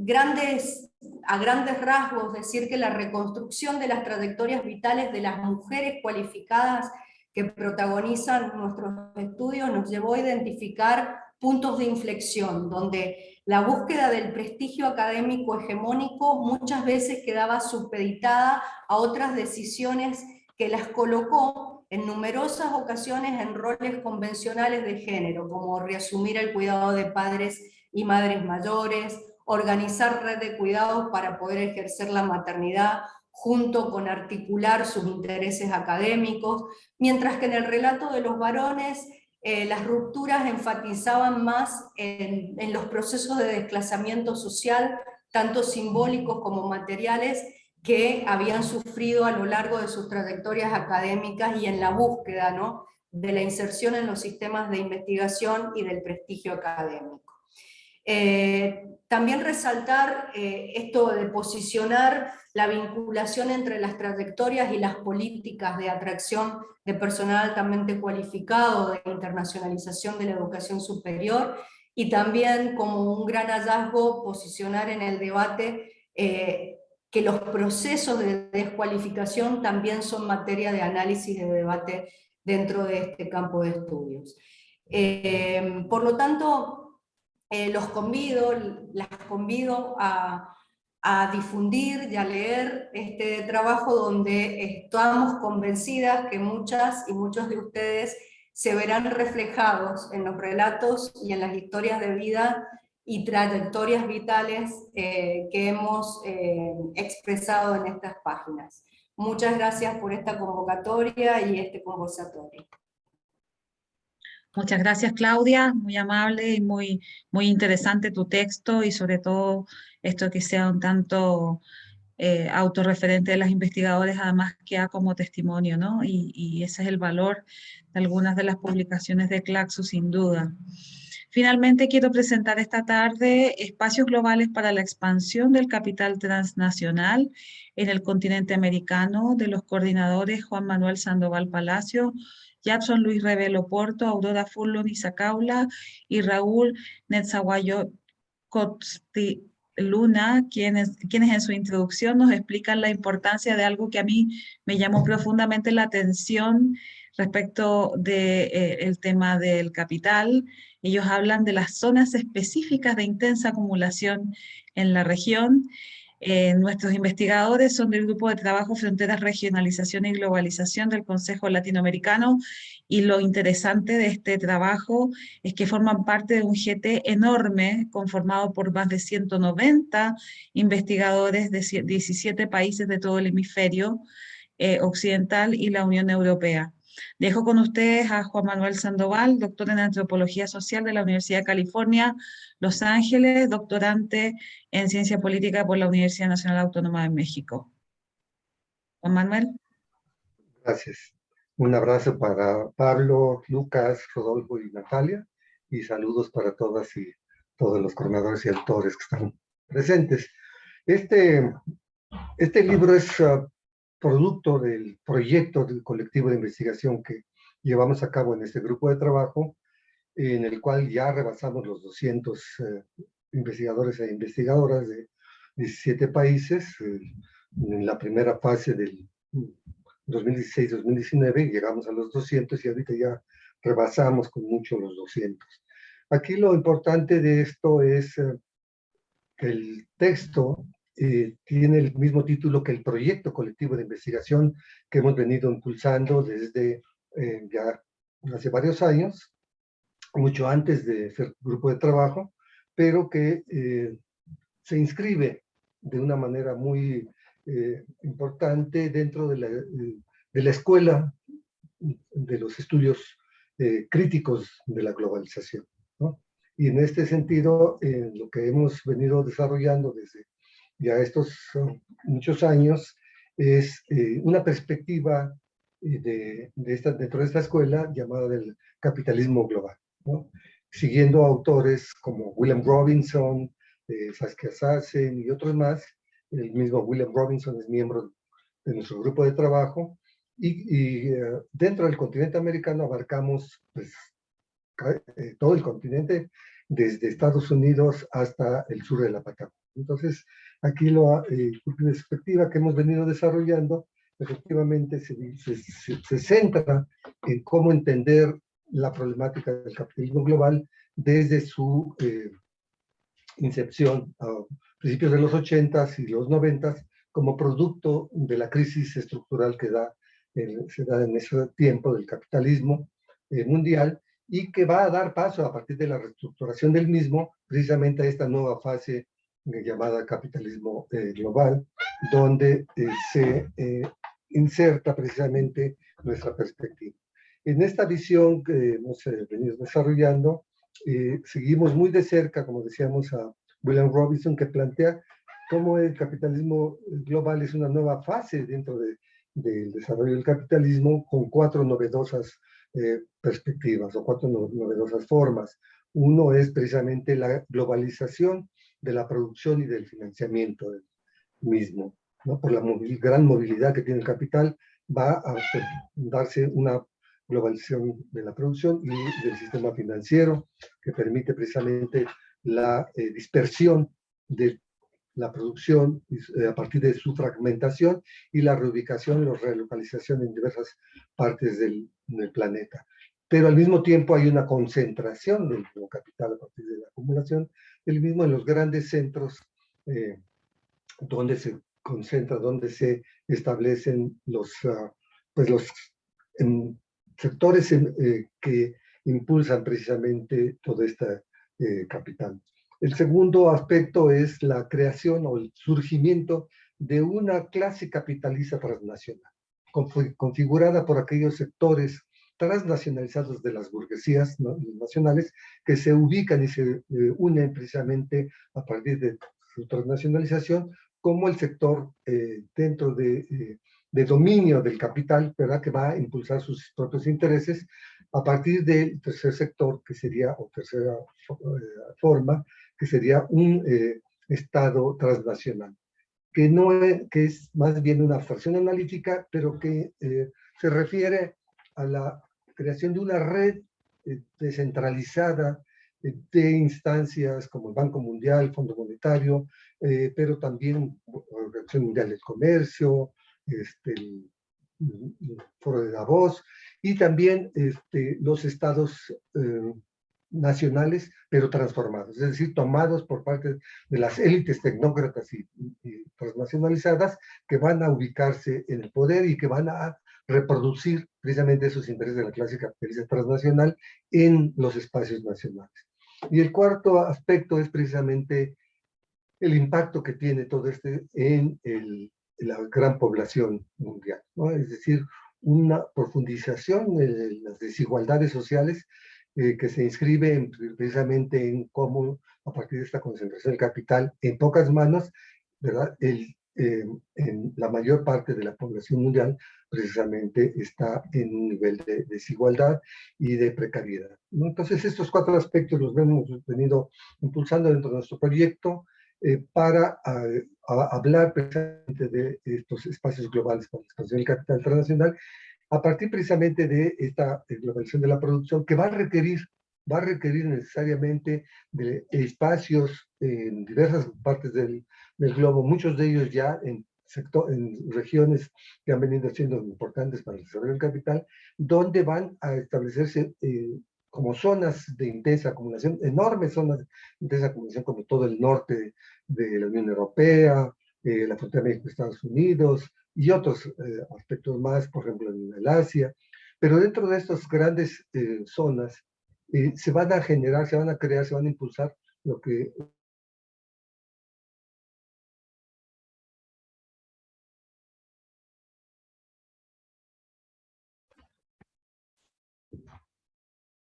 grandes a grandes rasgos decir que la reconstrucción de las trayectorias vitales de las mujeres cualificadas que protagonizan nuestros estudios nos llevó a identificar puntos de inflexión, donde la búsqueda del prestigio académico hegemónico muchas veces quedaba supeditada a otras decisiones que las colocó en numerosas ocasiones en roles convencionales de género, como reasumir el cuidado de padres y madres mayores, organizar red de cuidados para poder ejercer la maternidad junto con articular sus intereses académicos, mientras que en el relato de los varones eh, las rupturas enfatizaban más en, en los procesos de desplazamiento social, tanto simbólicos como materiales, que habían sufrido a lo largo de sus trayectorias académicas y en la búsqueda ¿no? de la inserción en los sistemas de investigación y del prestigio académico. Eh, también resaltar eh, esto de posicionar la vinculación entre las trayectorias y las políticas de atracción de personal altamente cualificado, de internacionalización de la educación superior, y también como un gran hallazgo posicionar en el debate eh, que los procesos de descualificación también son materia de análisis y de debate dentro de este campo de estudios. por lo tanto, eh, los convido, las convido a, difundir y a leer este trabajo donde estamos convencidas que muchas y muchos de ustedes se verán reflejados en los relatos y en las historias de vida y trayectorias vitales eh, que hemos eh, expresado en estas páginas. Muchas gracias por esta convocatoria y este conversatorio. Muchas gracias, Claudia. Muy amable y muy, muy interesante tu texto y sobre todo esto que sea un tanto eh, autorreferente de las investigadoras, además queda como testimonio, ¿no? Y, y, ese es el valor de algunas de las publicaciones de Claxo, sin duda. Finalmente, quiero presentar esta tarde espacios globales para la expansión del capital transnacional en el continente americano de los coordinadores Juan Manuel Sandoval Palacio, Jackson Luis Revelo Porto, Aurora Furlon Caula y Raúl Netzaguayo Luna, quienes, quienes en su introducción nos explican la importancia de algo que a mí me llamó profundamente la atención respecto del de, eh, tema del capital. Ellos hablan de las zonas específicas de intensa acumulación en la región eh, nuestros investigadores son del Grupo de Trabajo Fronteras, Regionalización y Globalización del Consejo Latinoamericano y lo interesante de este trabajo es que forman parte de un GT enorme conformado por más de 190 investigadores de 17 países de todo el hemisferio eh, occidental y la Unión Europea. Dejo con ustedes a Juan Manuel Sandoval, doctor en Antropología Social de la Universidad de California, Los Ángeles, doctorante en Ciencia Política por la Universidad Nacional Autónoma de México. Juan Manuel. Gracias. Un abrazo para Pablo, Lucas, Rodolfo y Natalia, y saludos para todas y todos los coordinadores y autores que están presentes. Este, este libro es uh, producto del proyecto del colectivo de investigación que llevamos a cabo en este grupo de trabajo, en el cual ya rebasamos los 200 eh, investigadores e investigadoras de 17 países. Eh, en la primera fase del 2016-2019 llegamos a los 200 y ahorita ya rebasamos con mucho los 200. Aquí lo importante de esto es eh, que el texto eh, tiene el mismo título que el proyecto colectivo de investigación que hemos venido impulsando desde eh, ya hace varios años, mucho antes de ser grupo de trabajo, pero que eh, se inscribe de una manera muy eh, importante dentro de la, de la, escuela de los estudios eh, críticos de la globalización. ¿no? Y en este sentido, lo que hemos venido desarrollando desde ya estos muchos años es una perspectiva de, de dentro de esta escuela llamada del capitalismo global. ¿no? Siguiendo autores como William Robinson, eh, Saskia Sassen y otros más. El mismo William Robinson es miembro de nuestro grupo de trabajo. Y, eh, dentro del continente americano abarcamos pues, eh, todo el continente, desde Estados Unidos hasta el sur de la Patagonia. Entonces, aquí la eh, perspectiva que hemos venido desarrollando efectivamente se, se, se, centra en cómo entender la problemática del capitalismo global desde su eh, incepción a principios de los 80s y los 90s como producto de la crisis estructural que da, se da en ese tiempo del capitalismo eh, mundial y que va a dar paso a partir de la reestructuración del mismo precisamente a esta nueva fase llamada capitalismo global, donde se inserta precisamente nuestra perspectiva. En esta visión que hemos venido desarrollando, eh, seguimos muy de cerca, como decíamos, a William Robinson, que plantea cómo el capitalismo global es una nueva fase dentro de, del desarrollo del capitalismo con cuatro novedosas eh, perspectivas o cuatro novedosas formas. Uno es precisamente la globalización de la producción y del financiamiento del mismo. ¿no? Por la gran movilidad que tiene el capital, va a darse una globalización de la producción y del sistema financiero, que permite precisamente la eh, dispersión de la producción eh, a partir de su fragmentación y la reubicación y relocalización en diversas partes del, planeta. Pero al mismo tiempo hay una concentración del capital a partir de la acumulación del mismo en los grandes centros eh, donde se concentra, donde se establecen los, ah, pues los sectores eh, que impulsan precisamente todo este eh, capital. El segundo aspecto es la creación o el surgimiento de una clase capitalista transnacional, configurada por aquellos sectores transnacionalizados de las burguesías nacionales que se ubican y se eh, unen precisamente a partir de su transnacionalización como el sector dentro de de dominio del capital, ¿verdad? Que va a impulsar sus propios intereses a partir del tercer sector, que sería, o tercera eh, forma, que sería un eh, Estado transnacional, que, no es, que es más bien una abstracción analítica, pero que eh, se refiere a la creación de una red descentralizada de instancias como el Banco Mundial, el Fondo Monetario, pero también Organización Mundial del Comercio, este, el, foro de Davos, y también este, los estados eh, nacionales, pero transformados, es decir, tomados por parte de las élites tecnócratas y, transnacionalizadas que van a ubicarse en el poder y que van a reproducir precisamente esos intereses de la clase capitalista transnacional en los espacios nacionales. Y el cuarto aspecto es precisamente el impacto que tiene todo este en la gran población mundial, ¿no? Es decir, una profundización de las desigualdades sociales eh, que se inscribe precisamente en cómo, a partir de esta concentración del capital en pocas manos, ¿verdad? El, eh, en la mayor parte de la población mundial precisamente está en un nivel de desigualdad y de precariedad. ¿no? Entonces estos cuatro aspectos los hemos venido impulsando dentro de nuestro proyecto eh, para hablar precisamente de estos espacios globales para la expansión del capital internacional, a partir precisamente de esta globalización de la producción que va a requerir va a requerir necesariamente de espacios en diversas partes del, del globo, muchos de ellos ya en, sector, en regiones que han venido siendo importantes para el desarrollo del capital, donde van a establecerse eh, como zonas de intensa acumulación, enormes zonas de intensa acumulación como todo el norte de la Unión Europea, eh, la frontera México-Estados Unidos y otros eh, aspectos más, por ejemplo en el Asia, Pero dentro de estas grandes eh, zonas eh, se van a generar, se van a crear, se van a impulsar lo que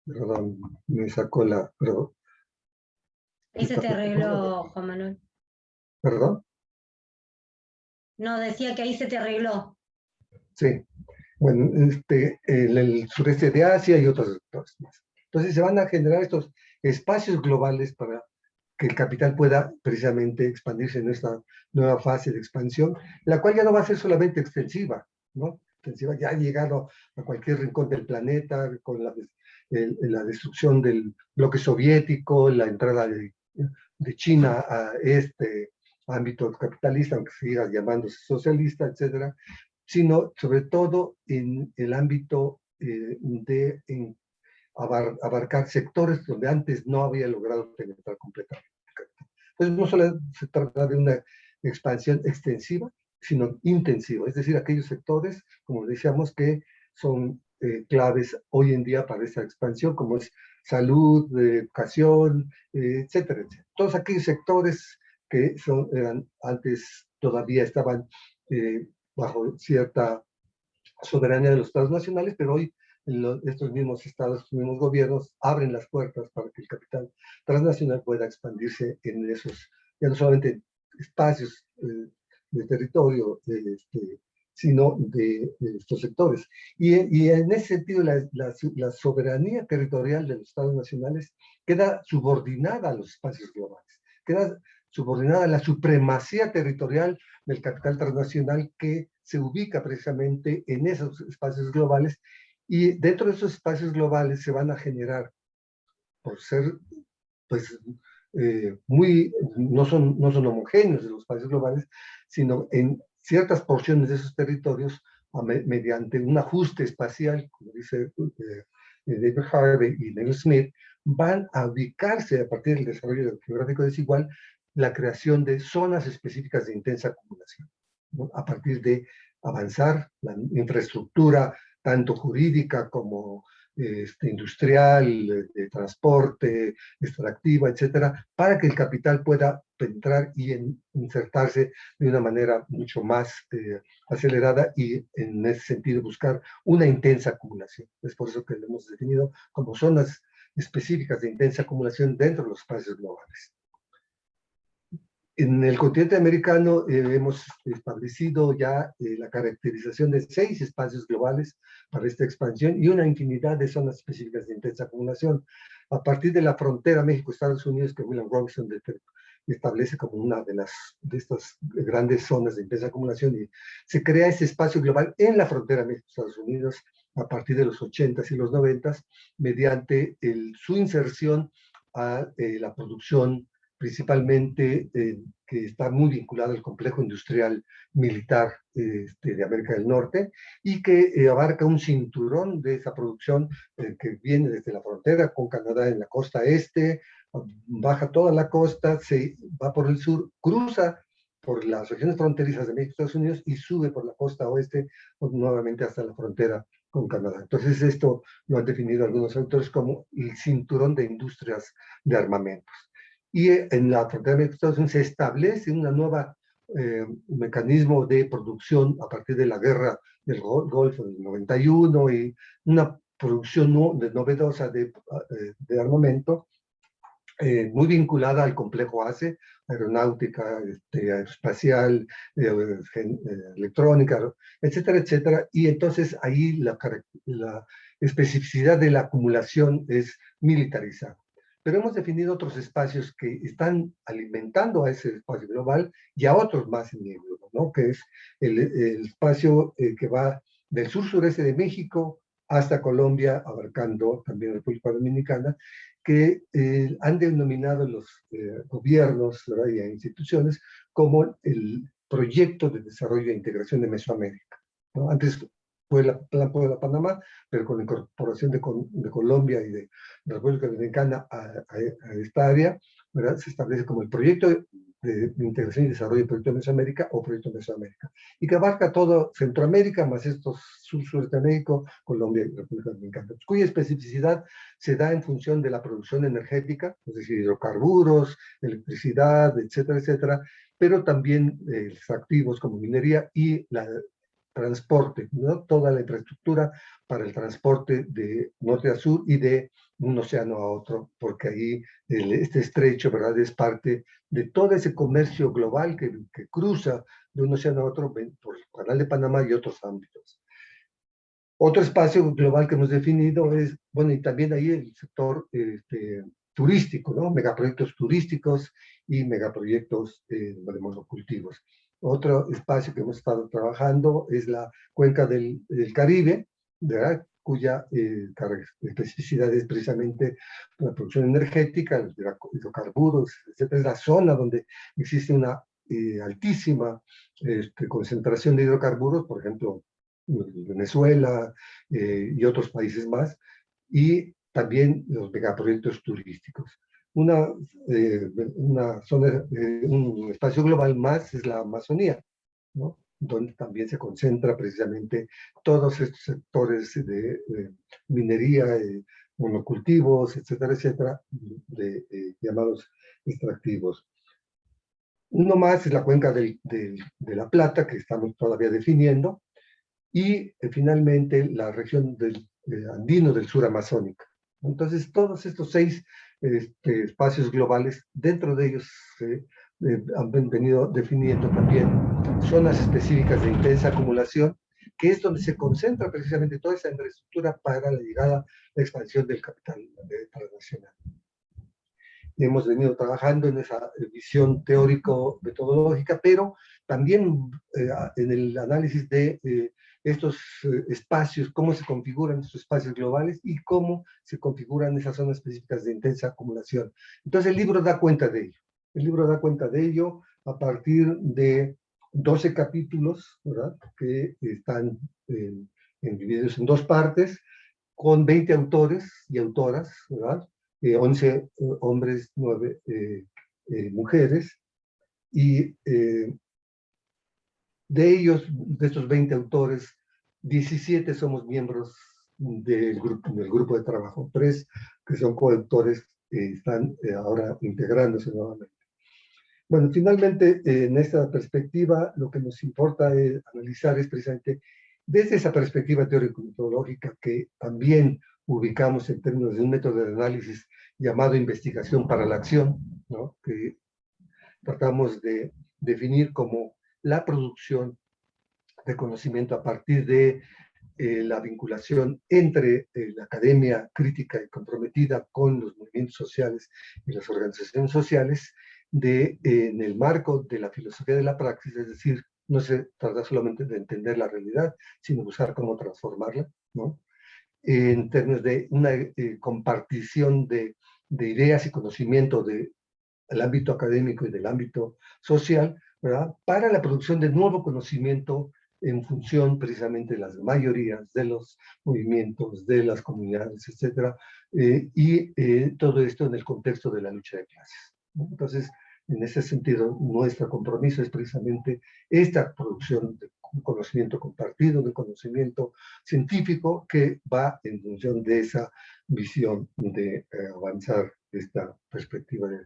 Perdón, me sacó la... Perdón. Ahí se te arregló, Juan Manuel. ¿Perdón? No, decía que ahí se te arregló. Sí. Bueno, este, en el sureste de Asia y otros sectores más. Entonces se van a generar estos espacios globales para que el capital pueda precisamente expandirse en esta nueva fase de expansión, la cual ya no va a ser solamente extensiva, ¿no? Extensiva ya ha llegado a cualquier rincón del planeta con la, la destrucción del bloque soviético, la entrada de, de China a este ámbito capitalista, aunque siga llamándose socialista, etcétera, sino sobre todo en el ámbito eh, de abarcar sectores donde antes no había logrado penetrar completamente. Entonces no solo se trata de una expansión extensiva, sino intensiva, es decir, aquellos sectores, como decíamos, que son eh, claves hoy en día para esa expansión, como es salud, educación, eh, etcétera, etcétera. Todos aquellos sectores que son, eran, antes todavía estaban eh, bajo cierta soberanía de los estados nacionales, pero hoy estos mismos estados, estos mismos gobiernos abren las puertas para que el capital transnacional pueda expandirse en esos, ya no solamente espacios eh, de territorio, este, sino de, estos sectores. Y, y, en ese sentido, la, la, soberanía territorial de los estados nacionales queda subordinada a los espacios globales, queda subordinada a la supremacía territorial del capital transnacional que se ubica precisamente en esos espacios globales y dentro de esos espacios globales se van a generar, por ser, pues, eh, muy, no son, no son homogéneos los espacios globales, sino en ciertas porciones de esos territorios, mediante un ajuste espacial, como dice eh, David Harvey y Neil Smith, van a ubicarse a partir del desarrollo geográfico desigual la creación de zonas específicas de intensa acumulación, a partir de avanzar la infraestructura tanto jurídica como este, industrial, de transporte, extractiva, etcétera, para que el capital pueda entrar y insertarse de una manera mucho más eh, acelerada y en ese sentido buscar una intensa acumulación. Es por eso que lo hemos definido como zonas específicas de intensa acumulación dentro de los espacios globales. En el continente americano eh, hemos establecido ya eh, la caracterización de seis espacios globales para esta expansión y una infinidad de zonas específicas de intensa acumulación. A partir de la frontera México-Estados Unidos que William Robinson establece como una de, las, de estas grandes zonas de intensa acumulación y se crea ese espacio global en la frontera México-Estados Unidos a partir de los 80s y los 90s mediante el, su inserción a eh, la producción principalmente eh, que está muy vinculado al complejo industrial militar este, de América del Norte y que eh, abarca un cinturón de esa producción eh, que viene desde la frontera con Canadá en la costa este, baja toda la costa, se va por el sur, cruza por las regiones fronterizas de México y Estados Unidos y sube por la costa oeste nuevamente hasta la frontera con Canadá. Entonces esto lo han definido algunos autores como el cinturón de industrias de armamentos y en la frontera de Estados Unidos se establece una nueva eh, mecanismo de producción a partir de la guerra del Golfo del 91 y una producción novedosa de, eh, armamento eh, muy vinculada al complejo ACE, aeronáutica, este, espacial, electrónica, etcétera, etcétera. Y entonces ahí la, la especificidad de la acumulación es militarizada pero hemos definido otros espacios que están alimentando a ese espacio global y a otros más en el globo, ¿no? que es el, espacio eh, que va del sur-sureste de México hasta Colombia, abarcando también República Dominicana, que eh, han denominado los eh, gobiernos y instituciones como el proyecto de desarrollo e integración de Mesoamérica. Antes fue la Plan de la Panamá, pero con la incorporación de, de Colombia y de, la República Dominicana a, esta área, ¿verdad? se establece como el proyecto de Integración y Desarrollo del Proyecto Mesoamérica o Proyecto Mesoamérica, y que abarca todo Centroamérica, más estos sur México, Colombia y República Dominicana, cuya especificidad se da en función de la producción energética, es decir, hidrocarburos, electricidad, etcétera, etcétera, pero también eh, activos como minería y la transporte, ¿no? toda la infraestructura para el transporte de norte a sur y de un océano a otro, porque ahí este estrecho ¿verdad? es parte de todo ese comercio global que, que cruza de un océano a otro por el canal de Panamá y otros ámbitos. Otro espacio global que hemos definido es, bueno, y también ahí el sector este, turístico, ¿no? Megaproyectos turísticos y megaproyectos eh, de monocultivos. Otro espacio que hemos estado trabajando es la cuenca del, Caribe, cuya eh, especificidad es precisamente la producción energética, los hidrocarburos, etc. Es la zona donde existe una eh, altísima este, concentración de hidrocarburos, por ejemplo, Venezuela eh, y otros países más, y también los megaproyectos turísticos una, eh, una zona, eh, un espacio global más es la Amazonía, ¿no? donde también se concentra precisamente todos estos sectores de, minería, monocultivos, etcétera, etcétera, de, llamados extractivos. Uno más es la cuenca de la Plata, que estamos todavía definiendo, y eh, finalmente la región del andino del sur amazónica. Entonces, todos estos seis este, espacios globales, dentro de ellos se eh, han venido definiendo también zonas específicas de intensa acumulación, que es donde se concentra precisamente toda esa infraestructura para la llegada, la expansión del capital transnacional. Hemos venido trabajando en esa visión teórico-metodológica, pero también eh, en el análisis de eh, estos eh, espacios, cómo se configuran estos espacios globales y cómo se configuran esas zonas específicas de intensa acumulación. Entonces el libro da cuenta de ello. El libro da cuenta de ello a partir de 12 capítulos, ¿verdad? Que están divididos en dos partes, con 20 autores y autoras, ¿verdad? 11 eh, hombres, 9 eh, mujeres, y de ellos, de estos 20 autores, 17 somos miembros del grupo, del grupo de trabajo, tres que son coautores están eh, ahora integrándose nuevamente. Bueno, finalmente, en esta perspectiva, lo que nos importa es analizar es precisamente desde esa perspectiva teórico-metodológica que también ubicamos en términos de un método de análisis llamado investigación para la acción, ¿no? que tratamos de definir como la producción de conocimiento a partir de eh, la vinculación entre eh, la academia crítica y comprometida con los movimientos sociales y las organizaciones sociales eh, en el marco de la filosofía de la praxis, es decir, no se trata solamente de entender la realidad, sino buscar cómo transformarla, ¿no? En términos de una compartición de, ideas y conocimiento del ámbito académico y del ámbito social, para la producción de nuevo conocimiento en función precisamente de las mayorías, de los movimientos, de las comunidades, etc. Eh, y eh, todo esto en el contexto de la lucha de clases. Entonces, en ese sentido, nuestro compromiso es precisamente esta producción de conocimiento compartido, de conocimiento científico que va en función de esa visión de eh, avanzar esta perspectiva. De...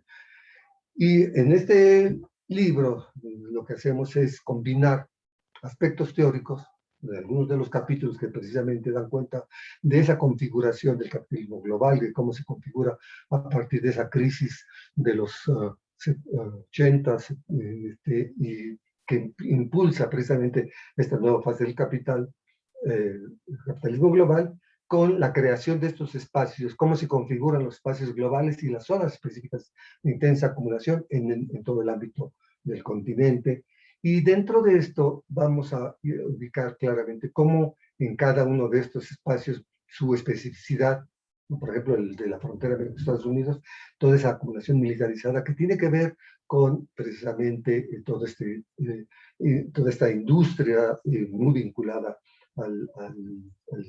Y en este libro lo que hacemos es combinar aspectos teóricos de algunos de los capítulos que precisamente dan cuenta de esa configuración del capitalismo global, de cómo se configura a partir de esa crisis de los 80 uh, uh, este, y que impulsa precisamente esta nueva fase del capital, eh, capitalismo global, con la creación de estos espacios, cómo se configuran los espacios globales y las zonas específicas de intensa acumulación en, en todo el ámbito del continente. Y dentro de esto vamos a ubicar claramente cómo en cada uno de estos espacios su especificidad, por ejemplo el de la frontera de Estados Unidos, toda esa acumulación militarizada que tiene que ver con precisamente todo este, eh, toda esta industria eh, muy vinculada al,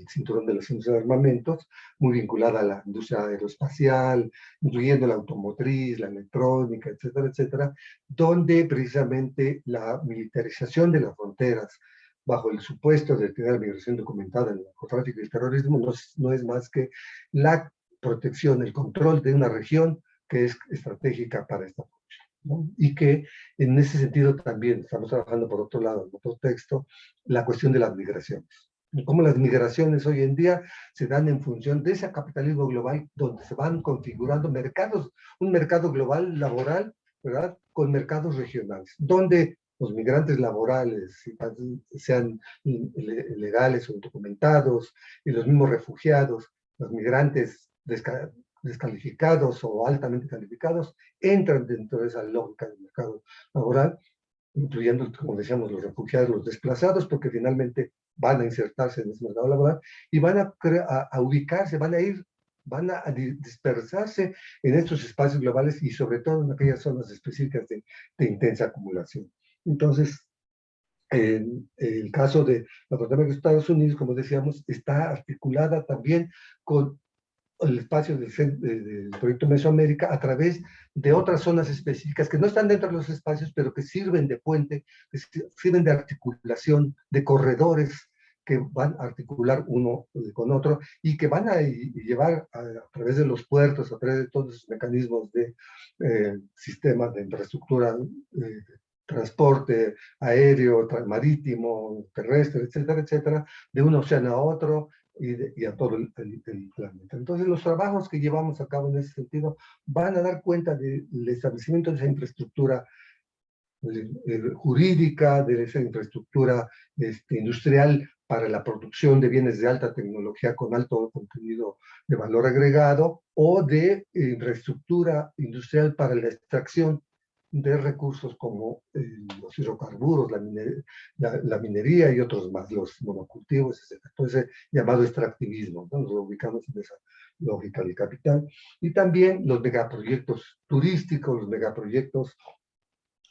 cinturón de los industrias de armamentos, muy vinculada a la industria aeroespacial, incluyendo la automotriz, la electrónica, etcétera, etcétera, donde precisamente la militarización de las fronteras, bajo el supuesto de tener migración documentada en el narcotráfico y el terrorismo, no no es más que la protección, el control de una región que es estratégica para esta y que en ese sentido también estamos trabajando por otro lado, en otro texto, la cuestión de las migraciones. Cómo las migraciones hoy en día se dan en función de ese capitalismo global donde se van configurando mercados, un mercado global laboral, ¿verdad? Con mercados regionales, donde los migrantes laborales, sean legales o documentados, y los mismos refugiados, los migrantes descalificados o altamente calificados entran dentro de esa lógica del mercado laboral, incluyendo, como decíamos, los refugiados, los desplazados, porque finalmente van a insertarse en ese mercado laboral y van a, a, ubicarse, van a ir, van a dispersarse en estos espacios globales y sobre todo en aquellas zonas específicas de, de intensa acumulación. Entonces, en el caso de la frontera de Estados Unidos, como decíamos, está articulada también con el espacio del, proyecto Mesoamérica a través de otras zonas específicas que no están dentro de los espacios, pero que sirven de puente, que sirven de articulación, de corredores que van a articular uno con otro y que van a llevar a, través de los puertos, a través de todos los mecanismos de eh, sistemas de infraestructura, eh, transporte aéreo, marítimo, terrestre, etcétera, etcétera, de un océano a otro, y, a todo el, planeta. Entonces los trabajos que llevamos a cabo en ese sentido van a dar cuenta del establecimiento de esa infraestructura eh, jurídica, de esa infraestructura este, industrial para la producción de bienes de alta tecnología con alto contenido de valor agregado o de infraestructura industrial para la extracción de recursos como eh, los hidrocarburos, la, minería y otros más, los monocultivos, etc. Entonces, llamado extractivismo, nos ubicamos en esa lógica del capital. Y también los megaproyectos turísticos, los megaproyectos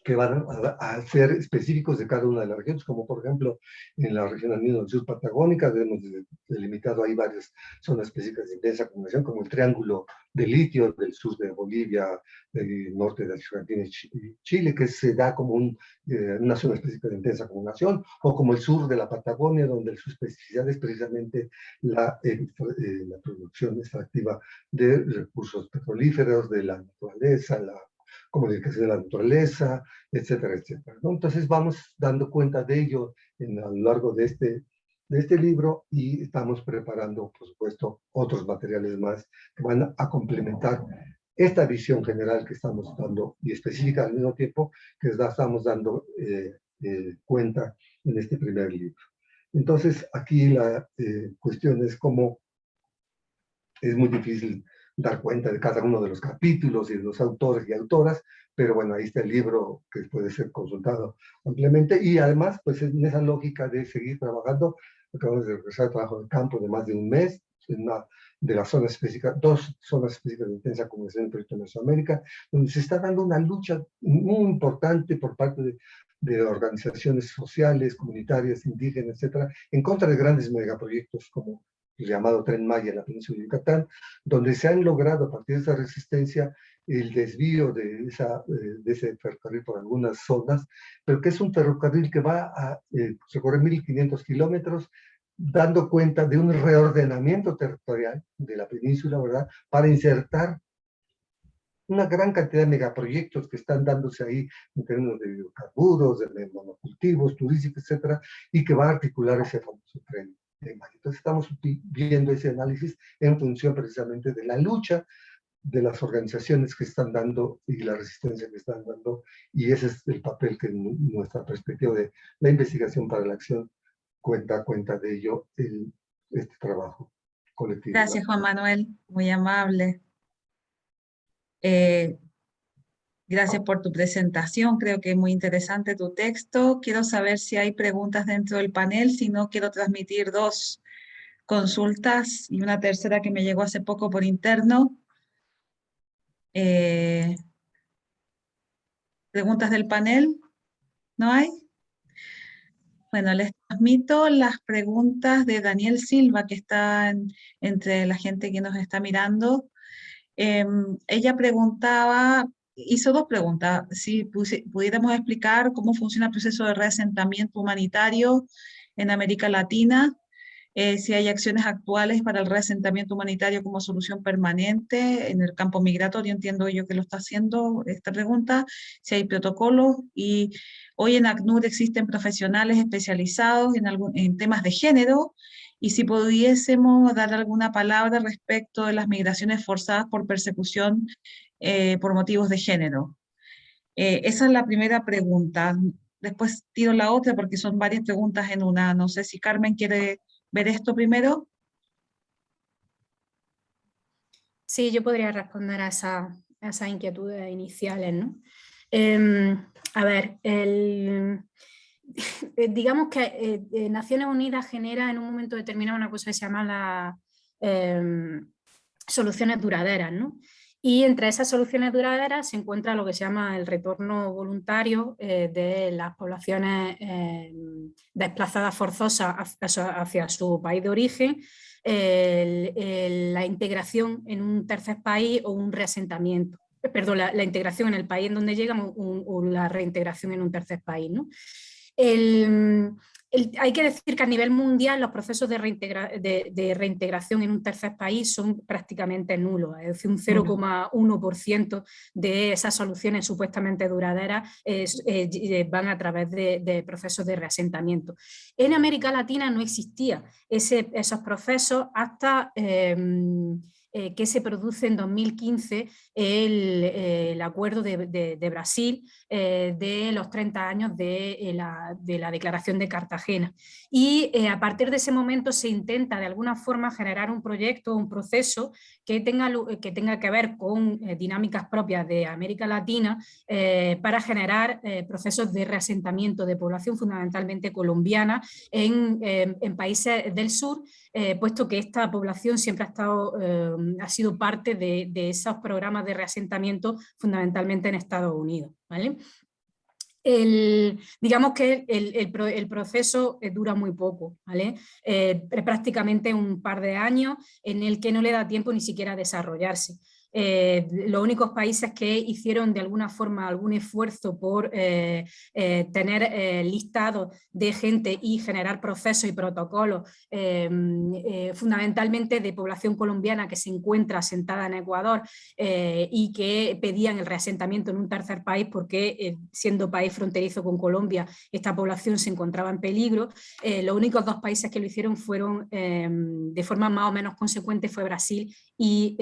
que van a, ser específicos de cada una de las regiones, como por ejemplo en la región andina sur patagónica, hemos delimitado ahí varias zonas específicas de intensa acumulación, como el triángulo de litio del sur de Bolivia, del norte de Argentina y Chile, que se da como un, eh, una zona específica de intensa acumulación, o como el sur de la Patagonia, donde su especificidad es precisamente la, eh, eh, la producción extractiva de recursos petrolíferos, de la naturaleza, la comunicación de la naturaleza, etcétera, etcétera. Entonces vamos dando cuenta de ello en, a lo largo de este, de este libro y estamos preparando, por supuesto, otros materiales más que van a complementar esta visión general que estamos dando y específica al mismo tiempo que estamos dando eh, eh, cuenta en este primer libro. Entonces, aquí la eh, cuestión es cómo es muy difícil dar cuenta de cada uno de los capítulos y de los autores y autoras, pero bueno, ahí está el libro que puede ser consultado ampliamente. Y además, pues en esa lógica de seguir trabajando, acabamos de regresar al trabajo de campo de más de un mes, en una de las zonas específicas, dos zonas específicas de intensa comunicación en el proyecto de Mesoamérica, donde se está dando una lucha muy importante por parte de, de organizaciones sociales, comunitarias, indígenas, etcétera, en contra de grandes megaproyectos como llamado Tren Maya en la península de Yucatán, donde se han logrado a partir de esa resistencia el desvío de, esa, eh, ese ferrocarril por algunas zonas, pero que es un ferrocarril que va a eh, recorrer 1.500 kilómetros, dando cuenta de un reordenamiento territorial de la península, ¿verdad?, para insertar una gran cantidad de megaproyectos que están dándose ahí en términos de hidrocarburos, de monocultivos, turísticos, etcétera, y que va a articular ese famoso tren. Entonces estamos viendo ese análisis en función precisamente de la lucha de las organizaciones que están dando y la resistencia que están dando, y ese es el papel que nuestra perspectiva de la investigación para la acción cuenta, cuenta de ello el, este trabajo colectivo. Gracias Juan Manuel, muy amable. Eh, Gracias por tu presentación, creo que es muy interesante tu texto. Quiero saber si hay preguntas dentro del panel, si no quiero transmitir dos consultas y una tercera que me llegó hace poco por interno. Eh, ¿Preguntas del panel? ¿No hay? Bueno, les transmito las preguntas de Daniel Silva, que está entre la gente que nos está mirando. Em, ella preguntaba, hizo dos preguntas, si pudiéramos explicar cómo funciona el proceso de reasentamiento humanitario en América Latina, eh, si hay acciones actuales para el reasentamiento humanitario como solución permanente en el campo migratorio, entiendo yo que lo está haciendo esta pregunta, si hay protocolos y hoy en ACNUR existen profesionales especializados en, en temas de género y si pudiésemos dar alguna palabra respecto de las migraciones forzadas por persecución eh, por motivos de género. Eh, esa es la primera pregunta. Después tiro la otra porque son varias preguntas en una. No sé si Carmen quiere ver esto primero. Sí, yo podría responder a, esa, esas inquietudes iniciales. ¿no? Em, a ver, el, eh, digamos que Naciones Unidas genera en un momento determinado una cosa que se llama las em, soluciones duraderas. ¿no? Y entre esas soluciones duraderas se encuentra lo que se llama el retorno voluntario eh, de las poblaciones eh, desplazadas forzosas hacia, su país de origen, la integración en un tercer país o un reasentamiento. Perdón, la, integración en el país en donde llegamos o la reintegración en un tercer país. ¿no? El, hay que decir que a nivel mundial los procesos de, reintegración en un tercer país son prácticamente nulos, es decir, un 0,1% de esas soluciones supuestamente duraderas eh, van a través de, procesos de reasentamiento. En América Latina no existía esos procesos hasta... Em, eh, que se produce en 2015 el, acuerdo de, Brasil eh, de los 30 años de, la, Declaración de Cartagena. Y eh, a partir de ese momento se intenta de alguna forma generar un proyecto, un proceso que tenga que, que ver con dinámicas propias de América Latina para generar procesos de reasentamiento de población fundamentalmente colombiana en países del sur, puesto que esta población siempre ha estado ha sido parte de, esos programas de reasentamiento fundamentalmente en Estados Unidos. ¿vale? digamos que el, proceso eh, dura muy poco, ¿vale? Eh, prácticamente un par de años en el que no le da tiempo ni siquiera a desarrollarse. Eh, los únicos países que hicieron de alguna forma algún esfuerzo por eh, eh, tener listados de gente y generar procesos y protocolos fundamentalmente de población colombiana que se encuentra asentada en Ecuador y que pedían el reasentamiento en un tercer país porque siendo país fronterizo con Colombia esta población se encontraba en peligro. los únicos dos países que lo hicieron fueron de forma más o menos consecuente fue Brasil y,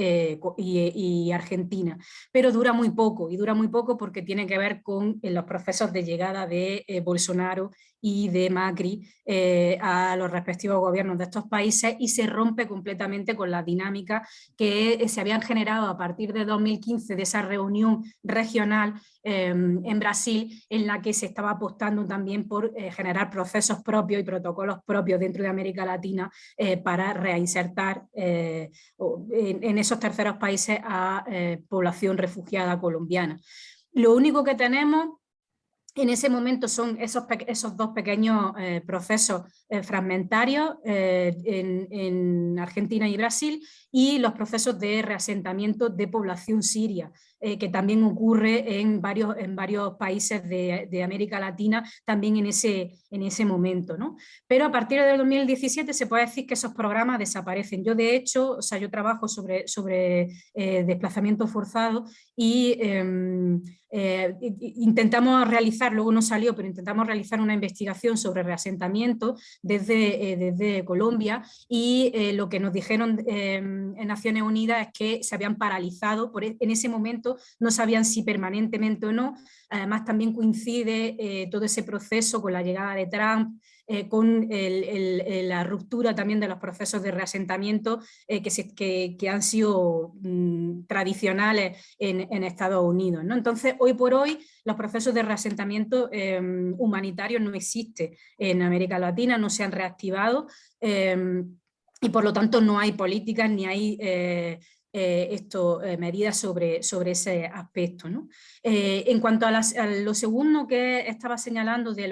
y y Argentina, pero dura muy poco, y dura muy poco porque tiene que ver con eh, los procesos de llegada de eh, Bolsonaro y de Macri eh, a los respectivos gobiernos de estos países y se rompe completamente con la dinámica que se habían generado a partir de 2015 de esa reunión regional em, en Brasil en la que se estaba apostando también por generar procesos propios y protocolos propios dentro de América Latina para reinsertar en, en, esos terceros países a eh, población refugiada colombiana. Lo único que tenemos en ese momento son esos, esos dos pequeños eh, procesos eh, fragmentarios en, Argentina y Brasil y los procesos de reasentamiento de población siria, que también ocurre en varios, en varios países de, América Latina, también en ese, en ese momento. ¿no? Pero a partir del 2017 se puede decir que esos programas desaparecen. Yo de hecho, o yo trabajo sobre, sobre desplazamiento forzado y em, eh, intentamos realizar, luego no salió, pero intentamos realizar una investigación sobre reasentamiento desde, eh, desde Colombia y eh, lo que nos dijeron em, en Naciones Unidas es que se habían paralizado, por, e, en ese momento no sabían si permanentemente o no, además también coincide todo ese proceso con la llegada de Trump, eh, con la ruptura también de los procesos de reasentamiento eh, que, que, han sido mm, tradicionales en, Estados Unidos. ¿no? Entonces, hoy por hoy, los procesos de reasentamiento em, humanitarios no existen en América Latina, no se han reactivado em, y por lo tanto no hay políticas ni hay... Eh, esto, medidas sobre, sobre ese aspecto. en cuanto a, lo segundo que estaba señalando de,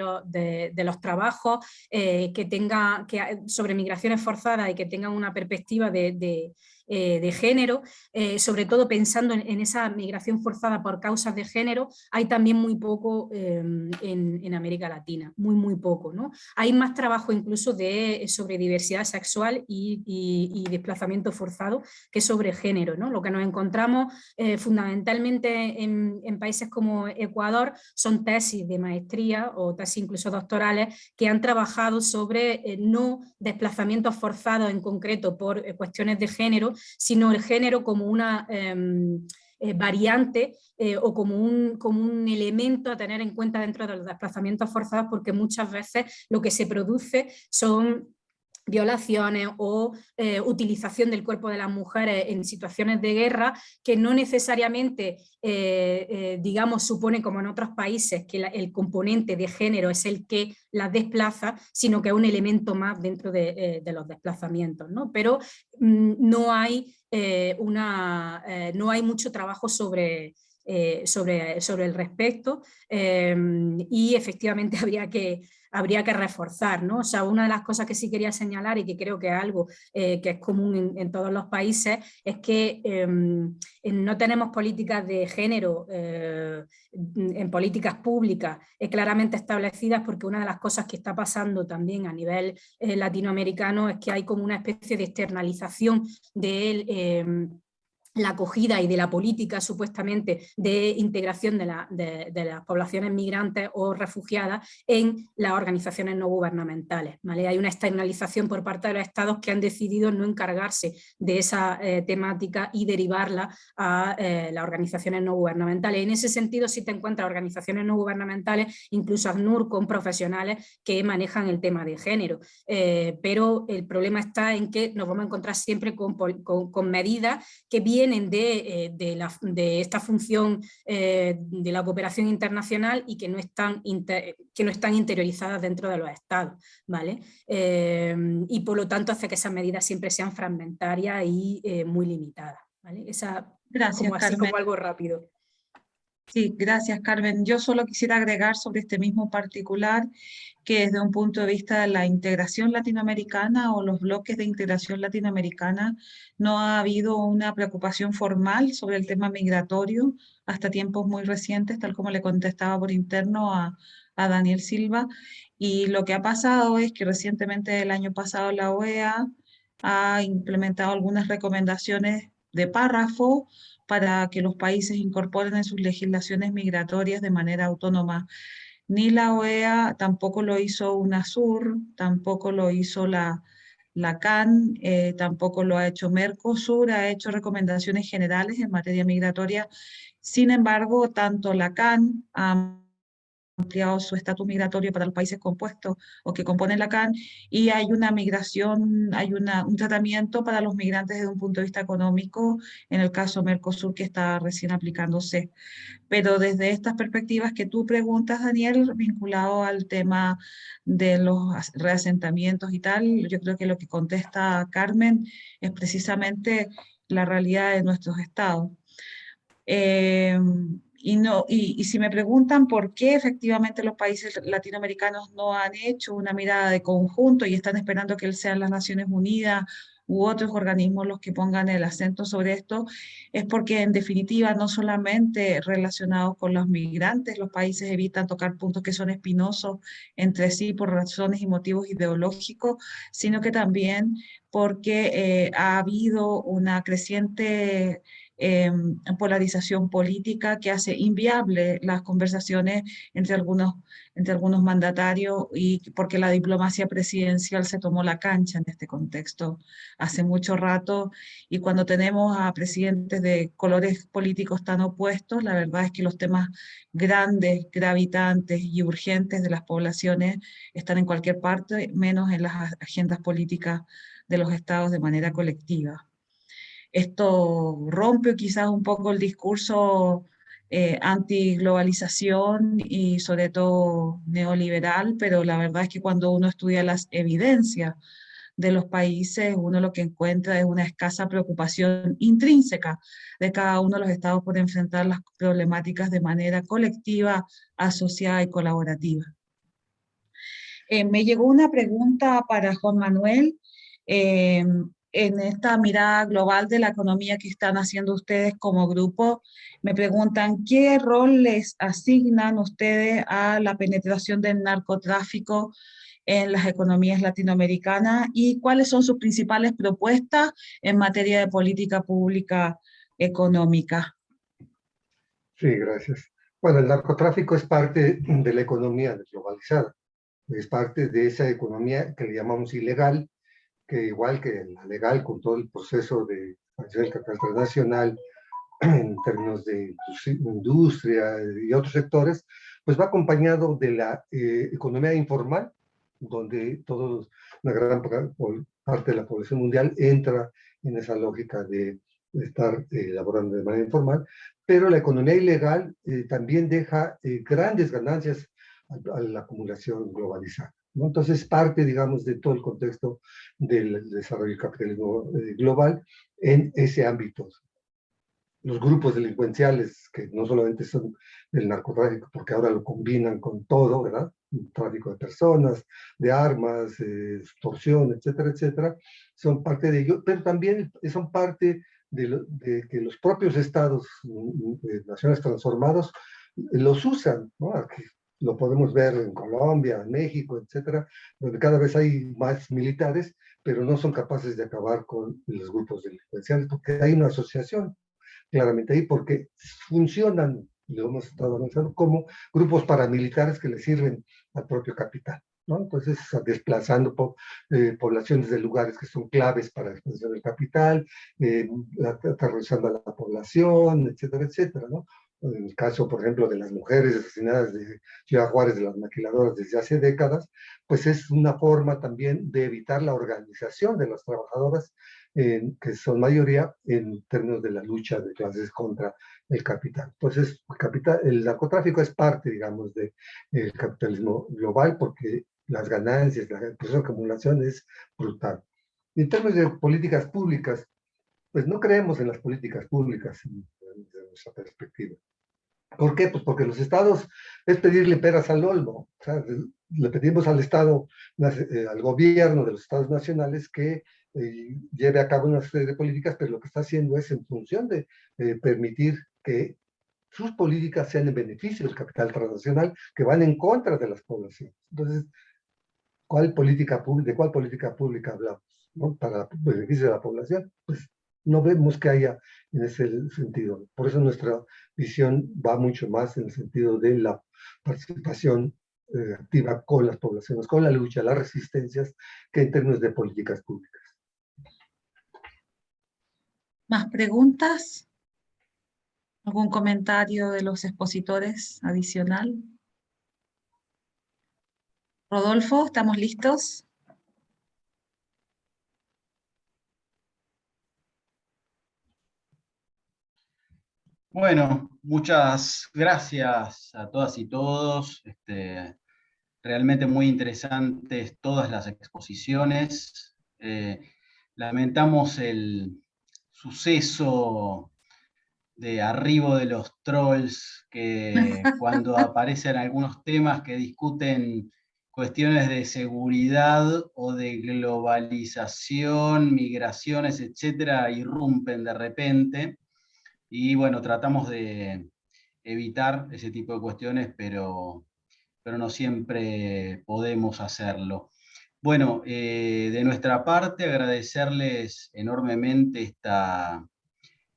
los trabajos que tenga, sobre migraciones forzadas y que tengan una perspectiva de eh, de género, eh, sobre todo pensando en, esa migración forzada por causas de género, hay también muy poco em, en, América Latina, muy muy poco. ¿no? Hay más trabajo incluso de, sobre diversidad sexual y, desplazamiento forzado que sobre género. ¿no? Lo que nos encontramos eh, fundamentalmente en, en, países como Ecuador son tesis de maestría o tesis incluso doctorales que han trabajado sobre no desplazamientos forzados en concreto por cuestiones de género, sino el género como una em, eh, variante eh, o como un, como un elemento a tener en cuenta dentro de los desplazamientos forzados porque muchas veces lo que se produce son violaciones o eh, utilización del cuerpo de las mujeres en situaciones de guerra que no necesariamente, eh, eh, digamos, supone como en otros países que el componente de género es el que las desplaza, sino que es un elemento más dentro de, los desplazamientos. ¿no? Pero mm, no, hay, una, no hay mucho trabajo sobre, sobre, sobre, el respecto y efectivamente habría que, habría que reforzar. ¿no? O sea, una de las cosas que sí quería señalar y que creo que es algo eh, que es común en, todos los países es que em, no tenemos políticas de género eh, en políticas públicas eh, claramente establecidas porque una de las cosas que está pasando también a nivel latinoamericano es que hay como una especie de externalización de em, la acogida y de la política supuestamente de integración de, las poblaciones migrantes o refugiadas en las organizaciones no gubernamentales. Hay una externalización por parte de los estados que han decidido no encargarse de esa eh, temática y derivarla a eh, las organizaciones no gubernamentales. En ese sentido sí te encuentras organizaciones no gubernamentales, incluso ACNUR con profesionales que manejan el tema de género, eh, pero el problema está en que nos vamos a encontrar siempre con, con medidas que vienen eh, de, esta función eh, de la cooperación internacional y que no están, que no están interiorizadas dentro de los estados. ¿vale? Eh, y por lo tanto hace que esas medidas siempre sean fragmentarias y muy limitadas. ¿vale? Esa, Gracias, como, así como algo rápido. Sí, gracias Carmen. Yo solo quisiera agregar sobre este mismo particular que desde un punto de vista de la integración latinoamericana o los bloques de integración latinoamericana no ha habido una preocupación formal sobre el tema migratorio hasta tiempos muy recientes, tal como le contestaba por interno a, a Daniel Silva. Y lo que ha pasado es que recientemente el año pasado la OEA ha implementado algunas recomendaciones de párrafo para que los países incorporen en sus legislaciones migratorias de manera autónoma. Ni la OEA, tampoco lo hizo UNASUR, tampoco lo hizo la, la CAN, eh, tampoco lo ha hecho Mercosur, ha hecho recomendaciones generales en materia migratoria. Sin embargo, tanto la CAN ampliado su estatus migratorio para los países compuestos o que componen la CAN y hay una migración, hay una, un tratamiento para los migrantes desde un punto de vista económico, en el caso Mercosur que está recién aplicándose. Pero desde estas perspectivas que tú preguntas, Daniel, vinculado al tema de los reasentamientos y tal, yo creo que lo que contesta Carmen es precisamente la realidad de nuestros estados. Eh, y, no, y, si me preguntan por qué efectivamente los países latinoamericanos no han hecho una mirada de conjunto y están esperando que sean las Naciones Unidas u otros organismos los que pongan el acento sobre esto, es porque en definitiva no solamente relacionados con los migrantes, los países evitan tocar puntos que son espinosos entre sí por razones y motivos ideológicos, sino que también porque eh, ha habido una creciente Em, polarización política que hace inviable las conversaciones entre algunos, entre algunos mandatarios y porque la diplomacia presidencial se tomó la cancha en este contexto hace mucho rato y cuando tenemos a presidentes de colores políticos tan opuestos, la verdad es que los temas grandes, gravitantes y urgentes de las poblaciones están en cualquier parte, menos en las agendas políticas de los estados de manera colectiva. Esto rompe quizás un poco el discurso eh, anti-globalización y sobre todo neoliberal, pero la verdad es que cuando uno estudia las evidencias de los países, uno lo que encuentra es una escasa preocupación intrínseca de cada uno de los estados por enfrentar las problemáticas de manera colectiva, asociada y colaborativa. Eh, me llegó una pregunta para Juan Manuel. Eh, en esta mirada global de la economía que están haciendo ustedes como grupo, me preguntan qué rol les asignan ustedes a la penetración del narcotráfico en las economías latinoamericanas y cuáles son sus principales propuestas en materia de política pública económica. Sí, gracias. Bueno, el narcotráfico es parte de la economía globalizada, es parte de esa economía que le llamamos ilegal, que igual que la legal, con todo el proceso de expansión del capital transnacional, en términos de industria y otros sectores, pues va acompañado de la eh, economía informal, donde todos, una gran parte de la población mundial entra en esa lógica de, estar eh, laborando de manera informal, pero la economía ilegal eh, también deja grandes ganancias a la acumulación globalizada. Entonces, parte, digamos, de todo el contexto del desarrollo del capitalismo eh, global en ese ámbito. Los grupos delincuenciales, que no solamente son del narcotráfico, porque ahora lo combinan con todo, ¿verdad? Tráfico de personas, de armas, eh, extorsión, etcétera, etcétera, son parte de ello, pero también son parte de, que los propios estados, mm, mm, naciones transformados, los usan, ¿no? Lo podemos ver en Colombia, en México, etcétera, donde cada vez hay más militares, pero no son capaces de acabar con los grupos delincuenciales, porque hay una asociación claramente ahí, porque funcionan, lo hemos estado avanzando, como grupos paramilitares que le sirven al propio capital. ¿no? Entonces, desplazando eh, poblaciones de lugares que son claves para la expansión del capital, eh, aterrorizando a la población, etcétera, etcétera, ¿no? En el caso, por ejemplo, de las mujeres asesinadas de Ciudad Juárez, de las maquiladoras desde hace décadas, pues es una forma también de evitar la organización de las trabajadoras, que son mayoría en términos de la lucha de clases contra el capital. Entonces, el, capital, el narcotráfico es parte, digamos, del capitalismo global porque las ganancias, la de acumulación es brutal. en términos de políticas públicas, pues no creemos en las políticas públicas nuestra perspectiva. ¿Por qué? Pues porque los estados es pedirle peras al olmo. O sea, le pedimos al Estado, eh, al gobierno de los estados nacionales que eh, lleve a cabo una serie de políticas, pero lo que está haciendo es en función de eh, permitir que sus políticas sean en beneficio del capital transnacional, que van en contra de las poblaciones. Entonces, ¿cuál política ¿de cuál política pública hablamos? ¿no? Para beneficio de la población, pues no vemos que haya en ese sentido. Por eso nuestra visión va mucho más en el sentido de la participación eh, activa con las poblaciones, con la lucha, las resistencias, que en términos de políticas públicas. ¿Más preguntas? ¿Algún comentario de los expositores adicional? Rodolfo, ¿estamos listos? Bueno, muchas gracias a todas y todos. Este, realmente muy interesantes todas las exposiciones. Eh, lamentamos el suceso de arribo de los trolls, que cuando aparecen algunos temas que discuten cuestiones de seguridad o de globalización, migraciones, etcétera, irrumpen de repente. Y bueno, tratamos de evitar ese tipo de cuestiones, pero, pero no siempre podemos hacerlo. Bueno, eh, de nuestra parte agradecerles enormemente esta,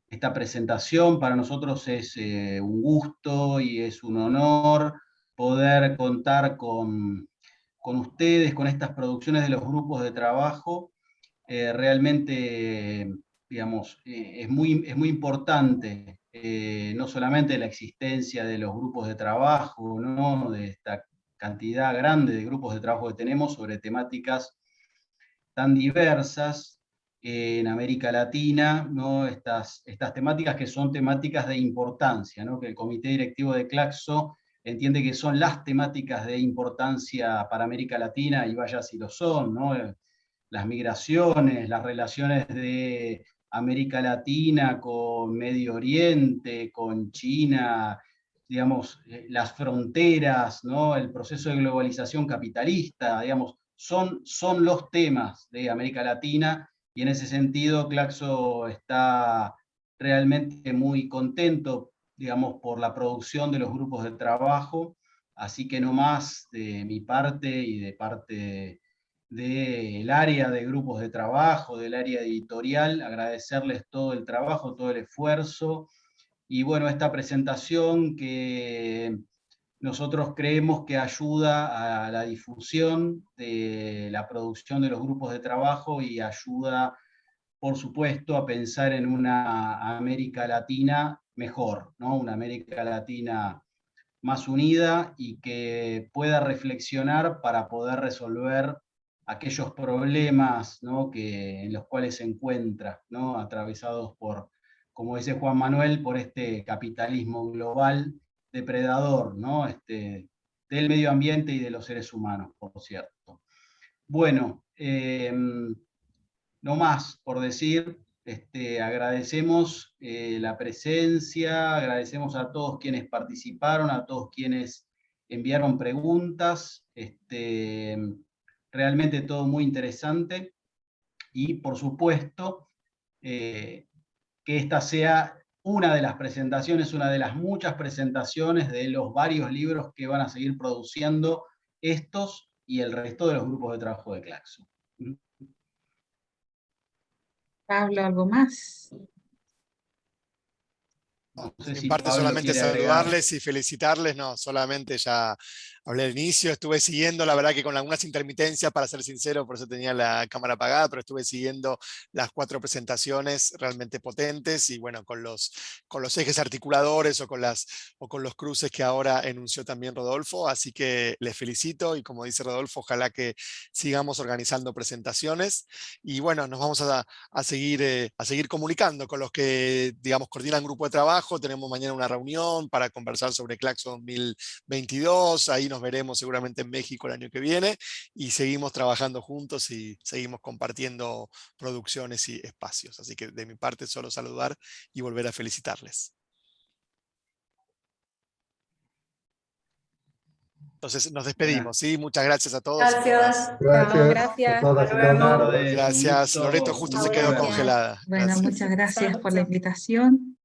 esta presentación. Para nosotros es eh, un gusto y es un honor poder contar con, con ustedes, con estas producciones de los grupos de trabajo. Eh, realmente digamos, eh, es, muy, es muy importante eh, no solamente la existencia de los grupos de trabajo, ¿no? de esta cantidad grande de grupos de trabajo que tenemos sobre temáticas tan diversas en América Latina, ¿no? estas, estas temáticas que son temáticas de importancia, ¿no? que el comité directivo de Claxo entiende que son las temáticas de importancia para América Latina, y vaya si lo son, ¿no? las migraciones, las relaciones de América Latina con Medio Oriente, con China, digamos, eh, las fronteras, ¿no? el proceso de globalización capitalista, digamos, son, son los temas de América Latina, y en ese sentido Claxo está realmente muy contento, digamos, por la producción de los grupos de trabajo, así que no más de mi parte y de parte del área de grupos de trabajo, del área editorial, agradecerles todo el trabajo, todo el esfuerzo, y bueno, esta presentación que nosotros creemos que ayuda a la difusión de la producción de los grupos de trabajo y ayuda, por supuesto, a pensar en una América Latina mejor, ¿no? una América Latina más unida y que pueda reflexionar para poder resolver aquellos problemas ¿no? que, en los cuales se encuentra, ¿no? atravesados por, como dice Juan Manuel, por este capitalismo global depredador ¿no? este, del medio ambiente y de los seres humanos, por cierto. Bueno, em, no más por decir, este, agradecemos eh, la presencia, agradecemos a todos quienes participaron, a todos quienes enviaron preguntas, este, realmente todo muy interesante y por supuesto eh, que esta sea una de las presentaciones, una de las muchas presentaciones de los varios libros que van a seguir produciendo estos y el resto de los grupos de trabajo de Claxo. Pablo, ¿algo más? No, en parte solamente saludarles y felicitarles, no, solamente ya hablé al inicio, estuve siguiendo, la verdad que con algunas intermitencias, para ser sincero, por eso tenía la cámara apagada, pero estuve siguiendo las cuatro presentaciones realmente potentes y bueno, con los, con los ejes articuladores o con, las, o con los cruces que ahora enunció también Rodolfo, así que les felicito y como dice Rodolfo, ojalá que sigamos organizando presentaciones y bueno, nos vamos a, a seguir, eh, a seguir comunicando con los que, digamos, coordinan grupo de trabajo, tenemos mañana una reunión para conversar sobre Claxo 2022, ahí nos veremos seguramente en México el año que viene y seguimos trabajando juntos y seguimos compartiendo producciones y espacios. Así que de mi parte solo saludar y volver a felicitarles. Entonces nos despedimos, ¿sí? Muchas gracias a todos. Gracias. Gracias. Gracias. Loreto justo se quedó congelada. Bueno, muchas gracias por la invitación.